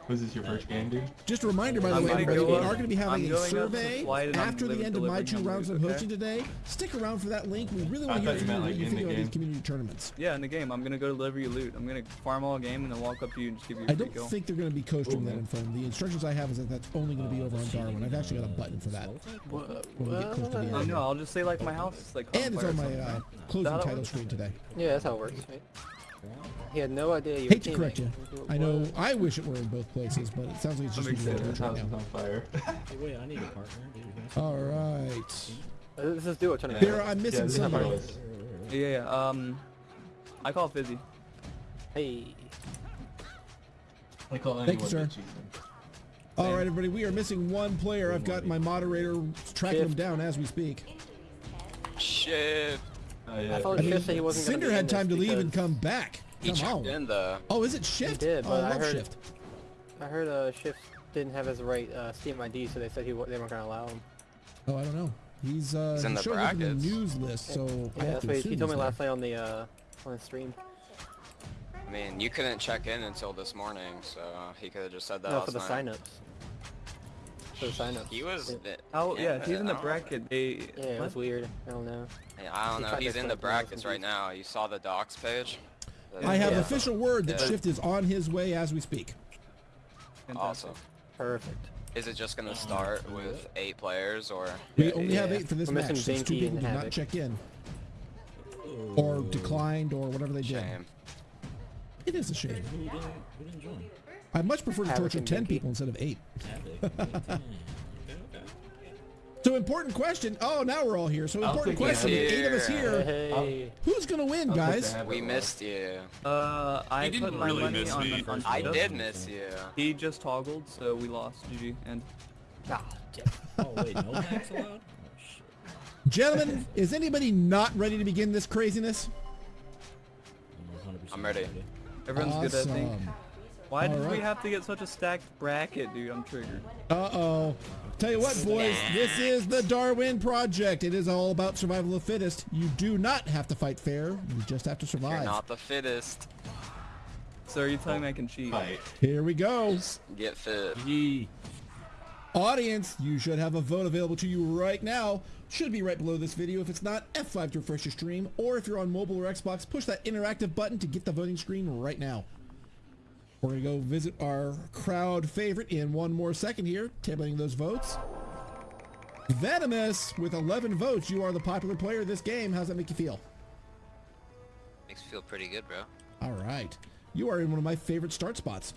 Was this your first game, dude? Just a reminder, by the I'm way, gonna everybody, go we are going to be having I'm a going up to survey flight and I'm after the end of my two rounds of I'm okay? hosting today. Stick around for that link. We really want to hear you from you meant, what like, you in think the about these community tournaments. Yeah, in the game, I'm gonna go deliver you loot. I'm gonna farm all game and then walk up to you and just give you a I free don't kill. think they're going to be coasting Cool, that in info. The instructions I have is that that's only going to be over on Darwin. I've actually got a button for that when we get close to the Oh end. no, I'll just say like my house is like. And it's on my something. uh, Is closing that how it title screen today. Yeah, that's how it works, right? He had no idea you Hate were to correct you. I know I wish it were in both places, but it sounds like it's just That makes me sense. This right now. on fire. Wait, I need a partner. Dude. All right. Uh, This is duo tournament. Here, I'm missing this is somebody. Yeah, yeah. Um, I call Fizzy. Hey. I call Thank you, anyone sir. All right, everybody. We are missing one player. I've got my moderator tracking him down as we speak. Shit. Oh, yeah. I thought I Shift mean, said he wasn't Cinder had time to leave and come back. He Come checked on. in though. Oh, is it Shift? did, oh, I I love heard- Shift. I heard uh, Shift didn't have his right uh, Steam ID, so they said he they weren't gonna allow him. Oh, I don't know. He's uh, He's in he the shows up in the brackets. news list, so I Yeah, have that's to what he, he told me he's last night on the uh, on the stream. I mean, you couldn't check in until this morning, so he could have just said that No, last for the night. signups. For the signups. He was. Yeah, Oh yeah, he's in the bracket. They. yeah it was weird. I don't know. Yeah, I don't He know. He's in the it to me, I was brackets right now. You saw the docs page. I have Yeah. official word that Yeah. Shift is on his way as we speak. Awesome. Perfect. Is it just gonna start with eight players or? We only have eight for this We're match missing since two people did not check in. Or declined or whatever they did. Shame. It is a shame. Who didn't, who didn't join? I much prefer to torture 10 Binky. people instead of 8. Havoc. okay, okay. So important question. Oh, now we're all here. So important question. With eight of us here. Hey. Who's going to win, I'll guys? We missed you. Uh, I He didn't put my really money miss on, me. on I Shift. did miss you. He just toggled, so we lost. GG. And Ah, damn. Oh wait, no hacks allowed? Oh. Gentlemen, is anybody not ready to begin this craziness? I'm 100% I'm ready. everyone's good, I think. Awesome. Why did we have to get such a stacked bracket, dude? I'm triggered. Uh-oh. Tell you what, boys, this is the Darwin Project. It is all about survival of the fittest. You do not have to fight fair. You just have to survive. You're survive. not the fittest. So are you telling me I can cheat? Fight. Here we go. Get fit. Yee. Audience, you should have a vote available to you right now. Should be right below this video. If it's not, F5 to refresh your stream. Or if you're on mobile or Xbox, push that interactive button to get the voting screen right now. We're going to go visit our crowd favorite in one more second here, tabling those votes. Venomous, with 11 votes, you are the popular player of this game. How's that make you feel? Makes me feel pretty good, bro. All right. You are in one of my favorite start spots.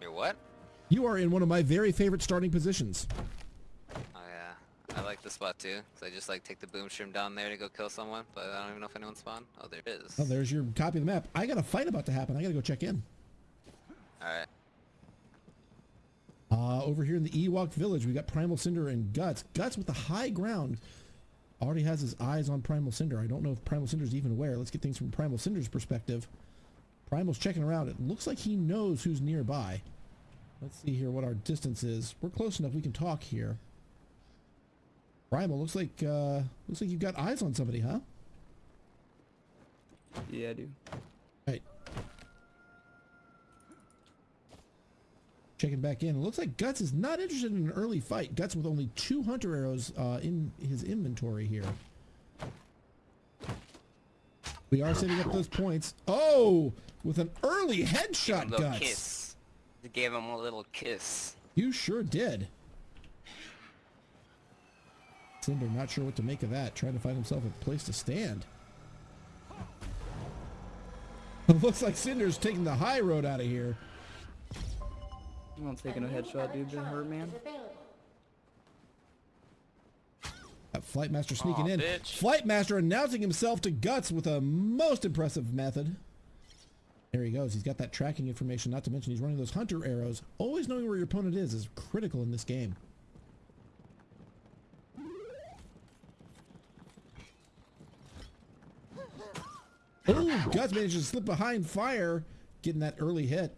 You're what? You are in one of my very favorite starting positions. I like the spot too. Cause I just like take the boom shroom down there to go kill someone, but I don't even know if anyone spawned. Oh, there it is. Oh, there's your copy of the map. I got a fight about to happen. I got to go check in. All right. Uh, over here in the Ewok village, we got Primal Cinder and Guts. Guts with the high ground already has his eyes on Primal Cinder. I don't know if Primal Cinder's even aware. Let's get things from Primal Cinder's perspective. Primal's checking around. It looks like he knows who's nearby. Let's see here what our distance is. We're close enough we can talk here. Primal, looks like uh, looks like you've got eyes on somebody, huh? Yeah, I do. Right. Checking back in. It looks like Guts is not interested in an early fight. Guts with only two hunter arrows uh, in his inventory here. We are saving up those points. Oh, with an early headshot, little Guts. kiss. Gave him a little kiss. You sure did. Cinder not sure what to make of that. Trying to find himself a place to stand. It looks like Cinder's taking the high road out of here. I'm not taking a headshot, dude. Didn't hurt, man. Got Flightmaster sneaking Aw, in. bitch. Flightmaster announcing himself to Guts with a most impressive method. There he goes. He's got that tracking information, not to mention he's running those hunter arrows. Always knowing where your opponent is is critical in this game. Oh, Guts manages to slip behind fire, getting that early hit.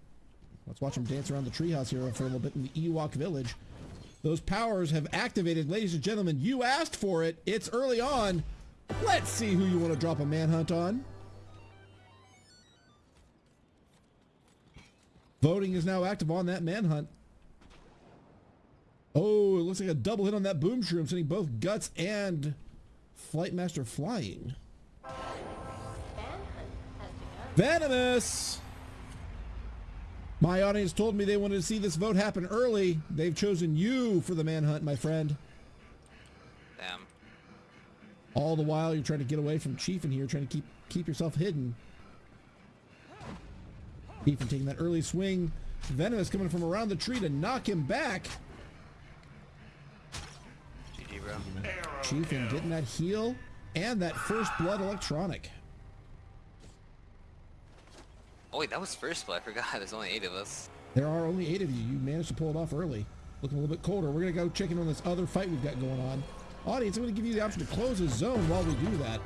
Let's watch him dance around the treehouse here for a little bit in the Ewok village. Those powers have activated. Ladies and gentlemen, you asked for it. It's early on. Let's see who you want to drop a manhunt on. Voting is now active on that manhunt. Oh, it looks like a double hit on that boom shroom, sending both Guts and Flightmaster flying. Venomous! My audience told me they wanted to see this vote happen early. They've chosen you for the manhunt, my friend. Damn. All the while you're trying to get away from Chief in here, trying to keep keep yourself hidden. Chief taking that early swing. Venomous coming from around the tree to knock him back. GG, bro. Chief and getting that heal and that first blood electronic. Oh wait, that was first blood. I forgot. There's only eight of us. There are only eight of you. You managed to pull it off early. Looking a little bit colder. We're to go check in on this other fight we've got going on. Audience, I'm to give you the option to close the zone while we do that.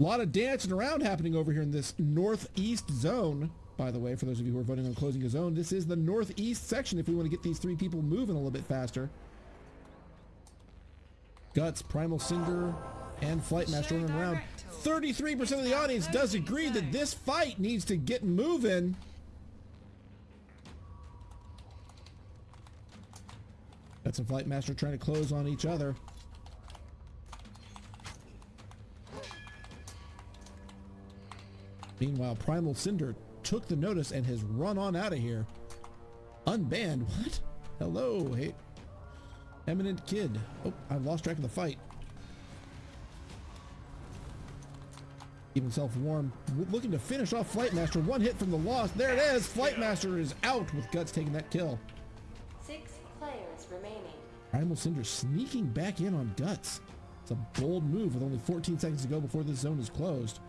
A lot of dancing around happening over here in this northeast zone. By the way, for those of you who are voting on closing a zone, this is the northeast section if we want to get these three people moving a little bit faster. Guts, Primal Cinder, and Flightmaster running around. 33% of the audience does agree that this fight needs to get moving. Guts and Flightmaster trying to close on each other. Meanwhile, Primal Cinder took the notice and has run on out of here. Unbanned? What? Hello, hey. Eminent Kid. Oh, I've lost track of the fight. Keep himself warm. Looking to finish off Flightmaster. One hit from the lost. There it is. Flightmaster is out with Guts taking that kill. Six players remaining. Primal Cinder sneaking back in on Guts. It's a bold move with only 14 seconds to go before this zone is closed.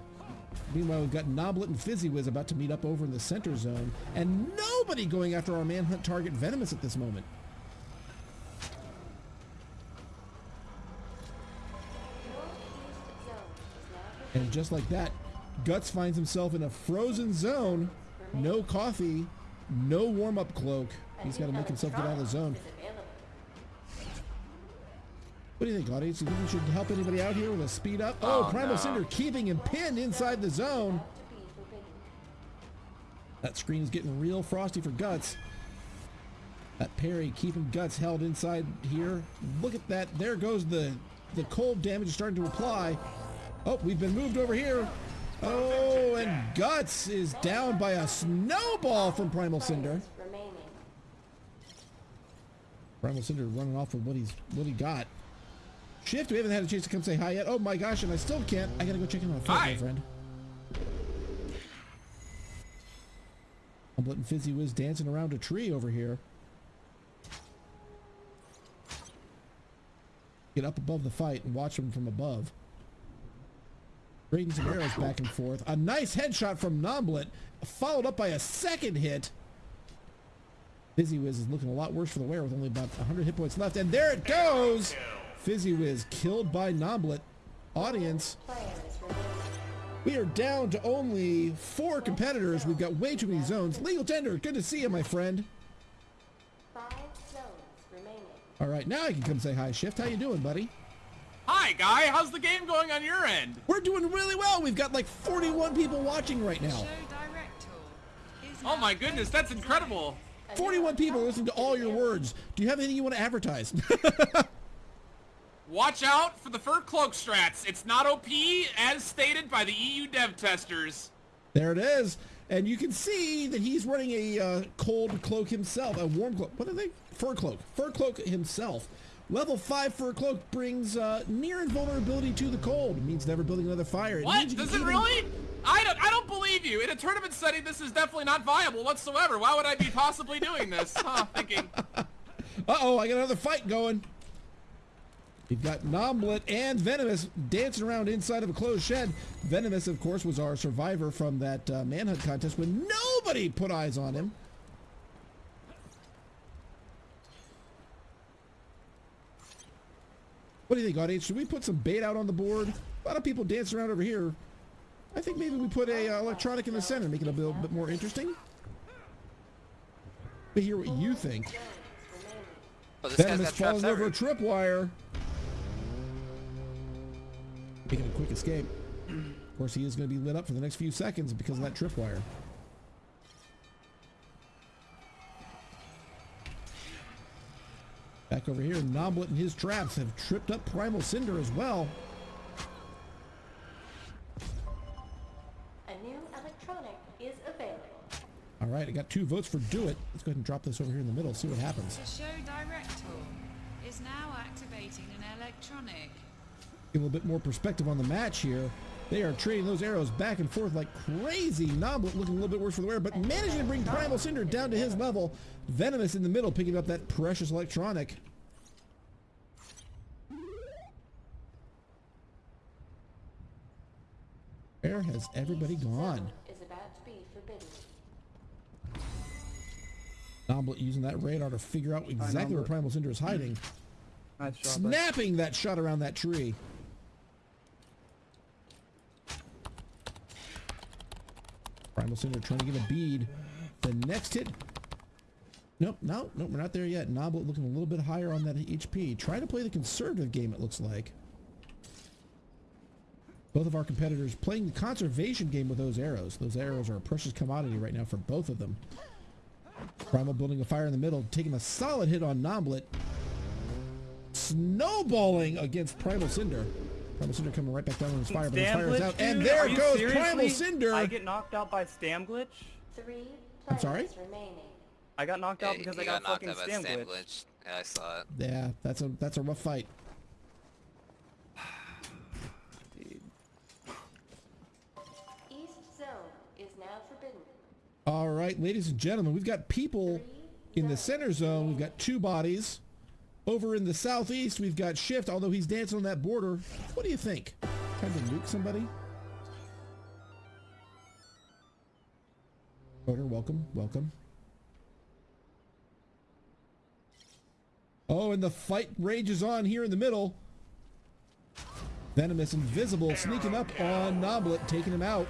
Meanwhile, we've got Noblet and Fizzy Wiz about to meet up over in the center zone, and nobody going after our manhunt target Venomous at this moment. And just like that, Guts finds himself in a frozen zone. No coffee, no warm-up cloak. He's got to make himself get out of the zone. What do you think, audience? Do you think we should help anybody out here with a speed up? Oh, Oh, Primal no. Cinder keeping him pinned inside the zone. About to be forbidden. That screen is getting real frosty for Guts. That parry keeping Guts held inside here. Look at that. There goes the, the cold damage starting to apply. Oh, we've been moved over here. Oh, and Guts is down by a snowball from Primal Cinder. Primal Cinder running off with what he's what he got. Shift, we haven't had a chance to come say hi yet. Oh my gosh, and I still can't. I gotta go check in on a fight, my friend. I'm letting Fizzy Wiz dancing around a tree over here. Get up above the fight and watch him from above. Trading some arrows back and forth. A nice headshot from Nomblet, followed up by a second hit. Fizzy Wiz is looking a lot worse for the wear with only about 100 hit points left. And there it goes! Fizzy Wiz killed by Nomblet. Audience, we are down to only four competitors. We've got way too many zones. Legal Tender, good to see you, my friend. Five zones remaining. All right, now I can come say hi. Shift, how you doing, buddy? Hi, guy. How's the game going on your end? We're doing really well. We've got like 41 people watching right now. Oh my goodness, that's incredible. 41 people listening to all your words. Do you have anything you want to advertise? Watch out for the fur cloak strats. It's not OP as stated by the EU dev testers. There it is. And you can see that he's running a uh, cold cloak himself, a warm cloak. What are they? Fur cloak. Fur cloak himself. Level 5 for a cloak brings uh, near invulnerability to the cold. It means never building another fire. It What? means you can Does it really? I don't, I don't believe you. In a tournament setting, this is definitely not viable whatsoever. Why would I be possibly doing this? Huh, thinking. Uh-oh, I got another fight going. We've got Nomblet and Venomous dancing around inside of a closed shed. Venomous, of course, was our survivor from that uh, manhunt contest when nobody put eyes on him. What do you think, audience? Should we put some bait out on the board? A lot of people dancing around over here. I think maybe we put a uh, electronic in the center, make it a little bit more interesting. But hear what you think. Oh, this Venomous falling over a everywhere. tripwire. Making a quick escape. Of course, he is going to be lit up for the next few seconds because of that tripwire. Back over here, Noblet and his traps have tripped up Primal Cinder as well. A new electronic is available. All right, I got two votes for Do It. Let's go ahead and drop this over here in the middle, see what happens. The show director is now activating an electronic. Get a little bit more perspective on the match here. They are trading those arrows back and forth like crazy. Noblet looking a little bit worse for the wear, but managing to bring Primal Cinder down to his level. Venomous in the middle, picking up that precious electronic. Where has everybody gone? Is about to be forbidden. Noblet using that radar to figure out exactly where Primal Cinder is hiding. Nice shot. Snapping that shot around that tree. Primal Cinder trying to get a bead. The next hit. Nope, no, nope, we're not there yet. Noblet looking a little bit higher on that HP. Trying to play the conservative game, it looks like. Both of our competitors playing the conservation game with those arrows. Those arrows are a precious commodity right now for both of them. Primal building a fire in the middle, taking a solid hit on Noblet. Snowballing against Primal Cinder. Primal Cinder coming right back down on his fire, but his fire is glitch, out. And there Are goes seriously? Primal Cinder. I get knocked out by Stam glitch? Three I'm sorry? players remaining. I got knocked out because he I got, knocked fucking out Stam Stam glitch. glitch. Yeah, I saw it. Yeah, that's a that's a rough fight. East zone is now forbidden. All right, ladies and gentlemen, we've got people in the center zone. We've got two bodies. Over in the southeast, we've got Shift, although he's dancing on that border. What do you think? Time to nuke somebody? Voter, welcome, welcome. Oh, and the fight rages on here in the middle. Venomous Invisible sneaking up on Noblet, taking him out.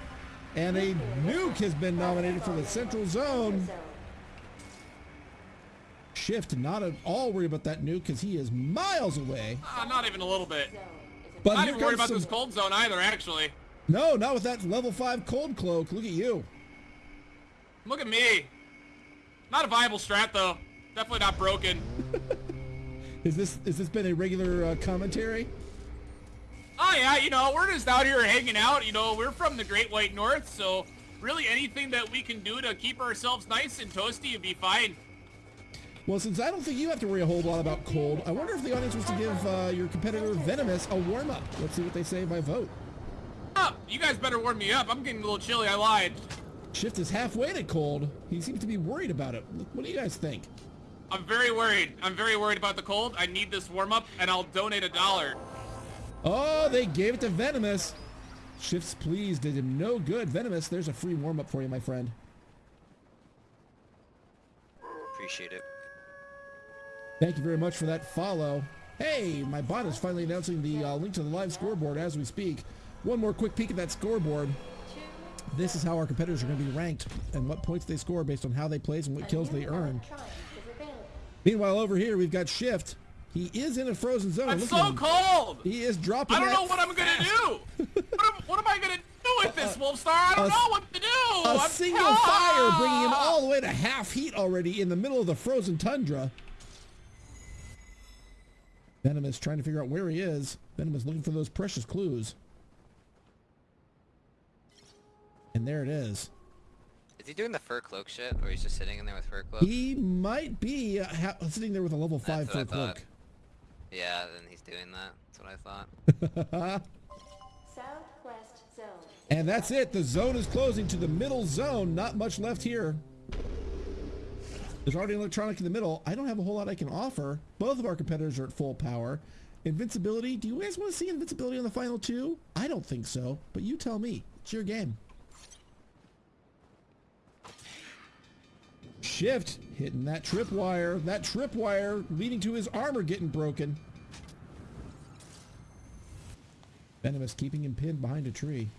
And a nuke has been nominated for the central zone. Shift not at all worried about that nuke because he is miles away. Uh, not even a little bit. But not even worried about this cold zone either, actually. No, not with that level 5 cold cloak. Look at you. Look at me. Not a viable strat, though. Definitely not broken. Is this is this been a regular uh, commentary? Oh yeah, you know, we're just out here hanging out. You know, we're from the Great White North, so really anything that we can do to keep ourselves nice and toasty would be fine. Well, since I don't think you have to worry a whole lot about cold, I wonder if the audience was to give uh, your competitor Venomous a warm-up. Let's see what they say by vote. Oh, you guys better warm me up. I'm getting a little chilly. I lied. Shift is halfway to cold. He seems to be worried about it. What do you guys think? I'm very worried. I'm very worried about the cold. I need this warm up, and I'll donate a dollar. Oh, they gave it to Venomous. Shift's please did him no good. Venomous, there's a free warm-up for you, my friend. Appreciate it. Thank you very much for that follow. Hey, my bot is finally announcing the uh, link to the live scoreboard as we speak. One more quick peek at that scoreboard. This is how our competitors are going to be ranked and what points they score based on how they place and what kills they earn. Meanwhile, over here we've got Shift. He is in a frozen zone. I'm Look so cold. He is dropping. I don't know what I'm gonna do. what, am, what am I gonna do with this, Wolfstar? I don't a- know what to do. A I'm single fire bringing him all the way to half heat already in the middle of the frozen tundra. Venomous trying to figure out where he is. Venomous looking for those precious clues. And there it is. Is he doing the fur cloak shit, or he's just sitting in there with fur cloak? He might be uh, ha- sitting there with a level 5 That's what fur cloak. Yeah, then he's doing that. That's what I thought. Southwest zone. and that's it. The zone is closing to the middle zone. Not much left here. There's already an electronic in the middle. I don't have a whole lot I can offer. Both of our competitors are at full power. Invincibility. Do you guys want to see invincibility on the final two? I don't think so, but you tell me. It's your game. Shift hitting that tripwire. That tripwire leading to his armor getting broken. Venomous keeping him pinned behind a tree.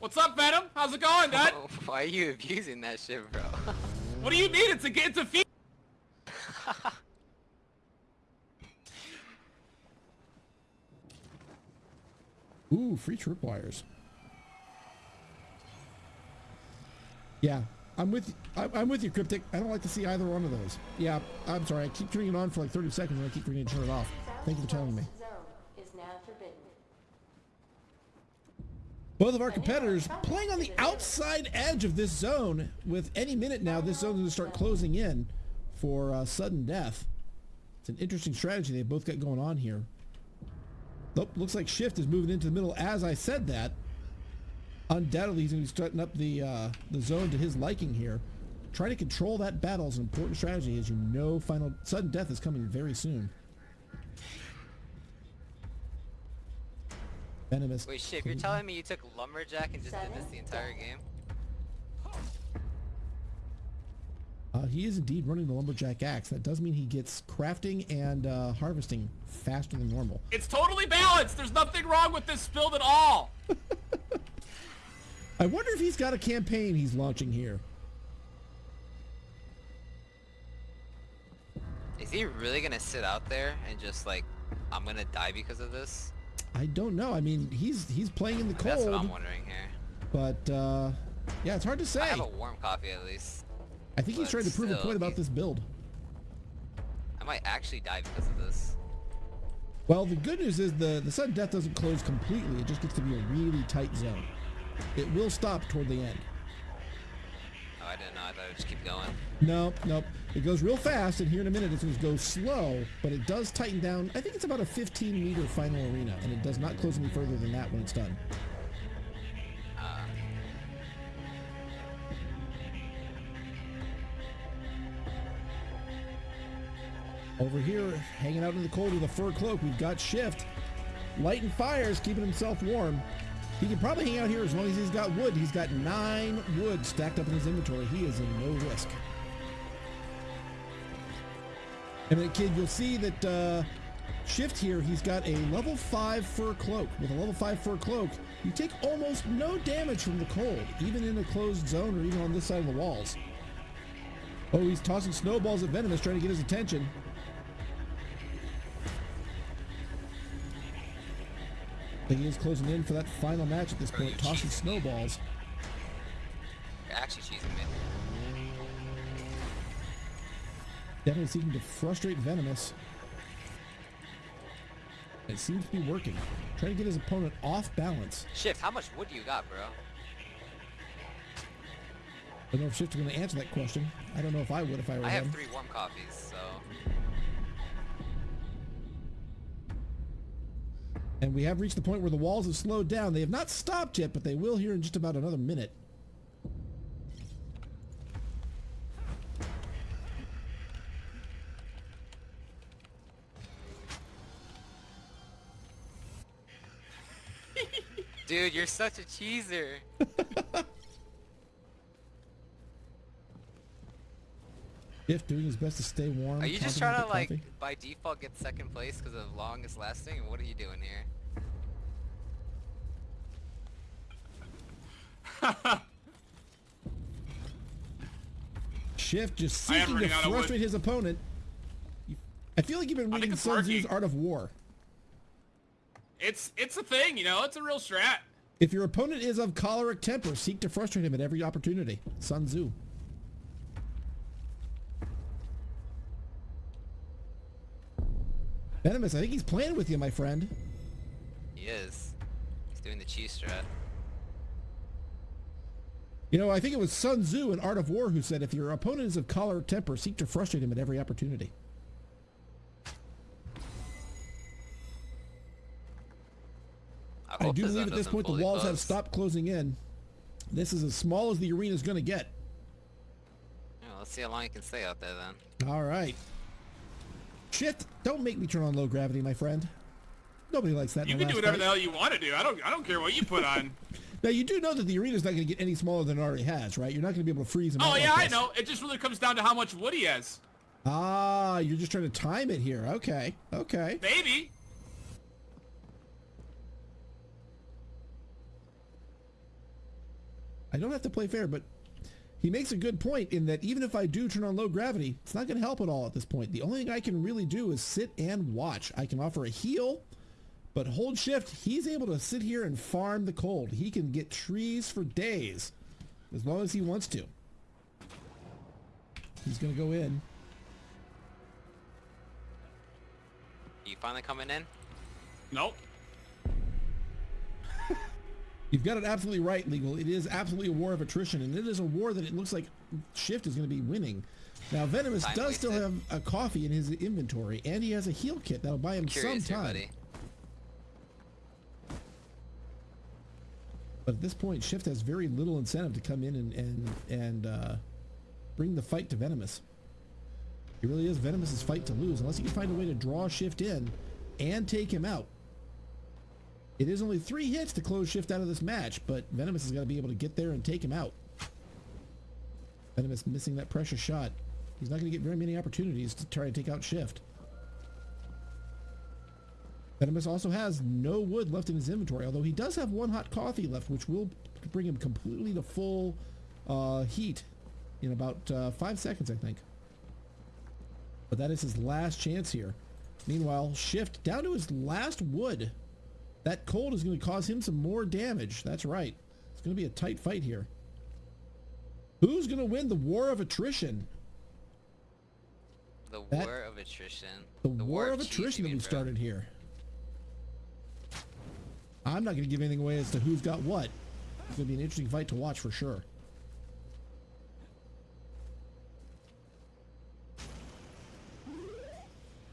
What's up, Venom? How's it going, Dad? Why are you abusing that shit, bro? What do you mean? It's a it's a feat. Ooh, free tripwires. Yeah, I'm with I'm, I'm with you, Cryptic. I don't like to see either one of those. Yeah, I'm sorry. I keep turning it on for like 30 seconds and I keep forgetting to turn it off. Thank you for telling me. Zone is now forbidden. Both of our competitors playing on the outside edge of this zone. With any minute now, this zone is going to start closing in for uh, sudden death. It's an interesting strategy they've both got going on here. Nope, looks like Shift is moving into the middle as I said that. Undoubtedly, he's going to be starting up the uh, the zone to his liking here. Trying to control that battle is an important strategy, as you know. Final sudden death is coming very soon. Venomous. Wait, shit, you're telling me you took Lumberjack and just did this the entire game? Uh, he is indeed running the lumberjack axe. That does mean he gets crafting and uh, harvesting faster than normal. It's totally balanced. There's nothing wrong with this build at all. I wonder if he's got a campaign he's launching here. Is he really gonna sit out there and just like, I'm gonna die because of this? I don't know. I mean, he's he's playing in the cold. That's what I'm wondering here. But uh, yeah, it's hard to say. I have a warm coffee at least. I think he's trying to prove a point about this build. I might actually die because of this. Well, the good news is the the sudden death doesn't close completely. It just gets to be a really tight zone. It will stop toward the end. I didn't just keep going. No, nope. It goes real fast, and here in a minute it's going to go slow, but it does tighten down. I think it's about a 15 meter final arena, and it does not close any further than that when it's done. Uh, Over here, hanging out in the cold with a fur cloak, we've got Shift. Lighting fires, keeping himself warm. He can probably hang out here as long as he's got wood. He's got nine wood stacked up in his inventory. He is in no risk. And then, kid, you'll see that uh, Shift here, he's got a level 5 fur cloak. With a level 5 fur cloak, You take almost no damage from the cold, even in a closed zone or even on this side of the walls. Oh, he's tossing snowballs at Venomous, trying to get his attention. He is closing in for that final match at this point, tossing snowballs. You're actually cheesing me. Definitely seeking to frustrate Venomous. It seems to be working. Trying to get his opponent off balance. Shift, how much wood do you got, bro? I don't know if Shift is going to answer that question. I don't know if I would if I were I have him. three warm coffees, so And we have reached the point where the walls have slowed down. They have not stopped yet, but they will here in just about another minute. Dude, you're such a cheeser. Shift doing his best to stay warm. Are you just trying to with like coffee. by default get second place because of longest lasting? What are you doing here? Shift just seeking to running out of wood. frustrate his opponent. I feel like you've been reading Sun Tzu's. Art of War. It's it's a thing, you know. It's a real strat. If your opponent is of choleric temper, seek to frustrate him at every opportunity. Sun Tzu. Venomous, I think he's playing with you, my friend. He is. He's doing the cheese strat. You know, I think it was Sun Tzu in Art of War who said, if your opponent is of choleric temper, seek to frustrate him at every opportunity. I, I do believe at this point the walls have stopped closing in. This is as small as the arena is going to get. Yeah, let's see how long you can stay out there then. All right. Shit, don't make me turn on low gravity, my friend. Nobody likes that. You can do whatever the hell you want to do. I don't I don't care what you put on. Now you do know that the arena's not going to get any smaller than it already has, right? You're not going to be able to freeze them. oh yeah, like I know. It just really comes down to how much wood he has. Ah, you're just trying to time it here. Okay, okay. Maybe. I don't have to play fair, but he makes a good point in that even if I do turn on low gravity, it's not going to help at all at this point. The only thing I can really do is sit and watch. I can offer a heal, but hold shift, he's able to sit here and farm the cold. He can get trees for days as long as he wants to. He's going to go in. You finally coming in? Nope. You've got it absolutely right, Legal. It is absolutely a war of attrition, and it is a war that it looks like Shift is going to be winning. Now, Venomous Time does still have a coffee in his inventory, and he has a heal kit that'll buy him some here, time. buddy. But at this point, Shift has very little incentive to come in and and and uh, bring the fight to Venomous. It really is Venomous's fight to lose, unless he can find a way to draw Shift in and take him out. It is only three hits to close Shift out of this match, but Venomous has got to be able to get there and take him out. Venomous missing that pressure shot. He's not going to get very many opportunities to try to take out Shift. Venomous also has no wood left in his inventory, although he does have one hot coffee left, which will bring him completely to full uh, heat in about uh, five seconds, I think. But that is his last chance here. Meanwhile, Shift down to his last wood. That cold is going to cause him some more damage. That's right. It's going to be a tight fight here. Who's going to win the war of attrition? The That- war of attrition. The, war, of attrition that we started here. I'm not going to give anything away as to who's got what. It's going to be an interesting fight to watch for sure.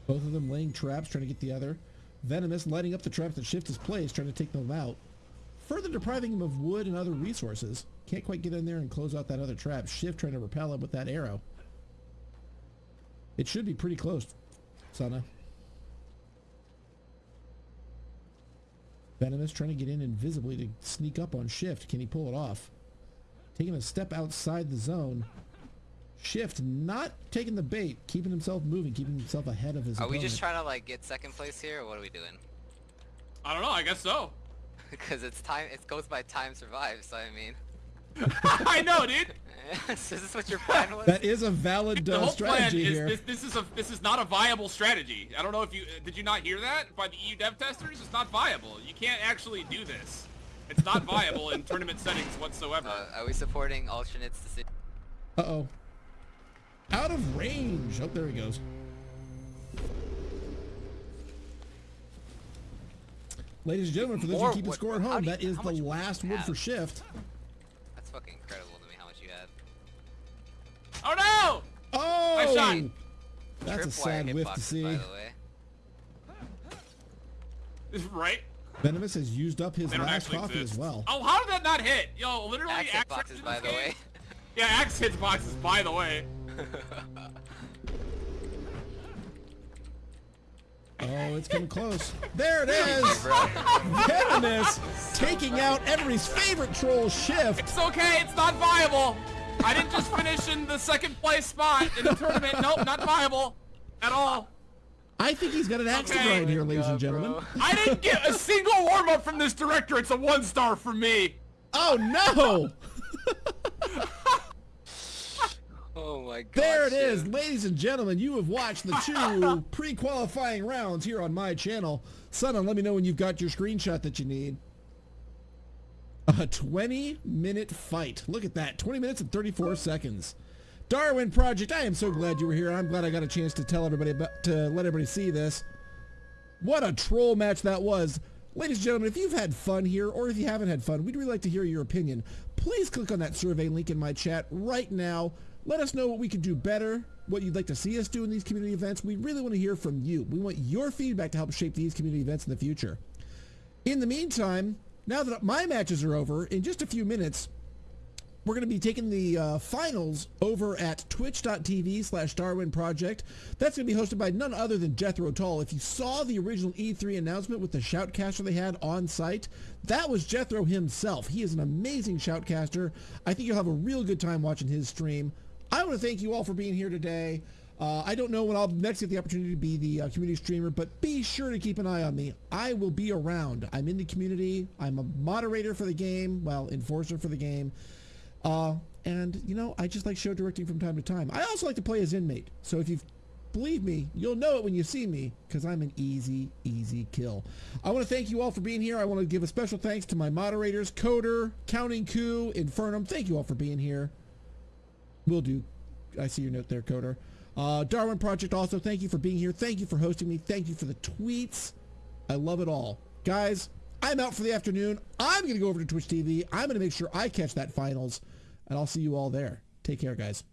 Both of them laying traps, trying to get the other. Venomous lighting up the traps that Shift has placed, trying to take them out. Further depriving him of wood and other resources. Can't quite get in there and close out that other trap. Shift trying to repel him with that arrow. It should be pretty close, Sana. Venomous trying to get in invisibly to sneak up on Shift. Can he pull it off? Taking a step outside the zone. Shift not taking the bait, keeping himself moving, keeping himself ahead of his Are we just trying to like get second place here, or what are we doing? I don't know. I guess so. Because it's time. It goes by time survived. So I mean, I know, dude. so is this what your plan was? That is a valid The uh, whole plan strategy is here. this, this is a this is not a viable strategy. I don't know if you did you not hear that by the EU dev testers. It's not viable. You can't actually do this. It's not viable in tournament settings whatsoever. Uh, are we supporting alternates to see? Uh-oh. Out of range. Oh, there he goes. Ladies and gentlemen, for those More who keep the wood. score at home, do you- that is the much wood do last you wood for shift. That's fucking incredible to me how much you had. Oh no! Oh! Nice shot. That's a sad whiff to see. By the way. Right? Venomous has used up his last coffee exist. as well. Oh, how did that not hit? Yo, literally Axe axe hitboxes, hits by the way. Yeah, axe hits boxes, by the way. Oh, it's getting close. There it is! Venomous taking out everybody's favorite troll shift. It's okay, it's not viable. I didn't just finish in the second place spot in the tournament. Nope, not viable at all. I think he's got an axe to grind here, ladies and gentlemen. I didn't get a single warm up from this director. It's a one star for me. Oh no! Oh my god. There it is, ladies and gentlemen. You have watched the two pre-qualifying rounds here on my channel. Son, let me know when you've got your screenshot that you need. A 20-minute fight. Look at that, 20 minutes and 34 seconds. Darwin Project, I am so glad you were here. I'm glad I got a chance to tell everybody about, to let everybody see this. What a troll match that was. Ladies and gentlemen, if you've had fun here or if you haven't had fun, we'd really like to hear your opinion. Please click on that survey link in my chat right now. Let us know what we can do better, what you'd like to see us do in these community events. We really want to hear from you. We want your feedback to help shape these community events in the future. In the meantime, now that my matches are over, in just a few minutes, we're going to be taking the uh, finals over at twitch.tv slash Darwin Project. That's going to be hosted by none other than Jethro Tull. If you saw the original E3 announcement with the shoutcaster they had on site, that was Jethro himself. He is an amazing shoutcaster. I think you'll have a real good time watching his stream. I want to thank you all for being here today. Uh, I don't know when I'll next get the opportunity to be the uh, community streamer, but be sure to keep an eye on me. I will be around. I'm in the community. I'm a moderator for the game, well, enforcer for the game. Uh, and, you know, I just like show directing from time to time. I also like to play as inmate. So if you believe me, you'll know it when you see me because I'm an easy, easy kill. I want to thank you all for being here. I want to give a special thanks to my moderators, Coder, Counting Coup, Infernum. Thank you all for being here. Will do. I see your note there, Coder. Uh, Darwin Project also, thank you for being here. Thank you for hosting me. Thank you for the tweets. I love it all. Guys, I'm out for the afternoon. I'm going to go over to Twitch TV. I'm going to make sure I catch that finals, and I'll see you all there. Take care, guys.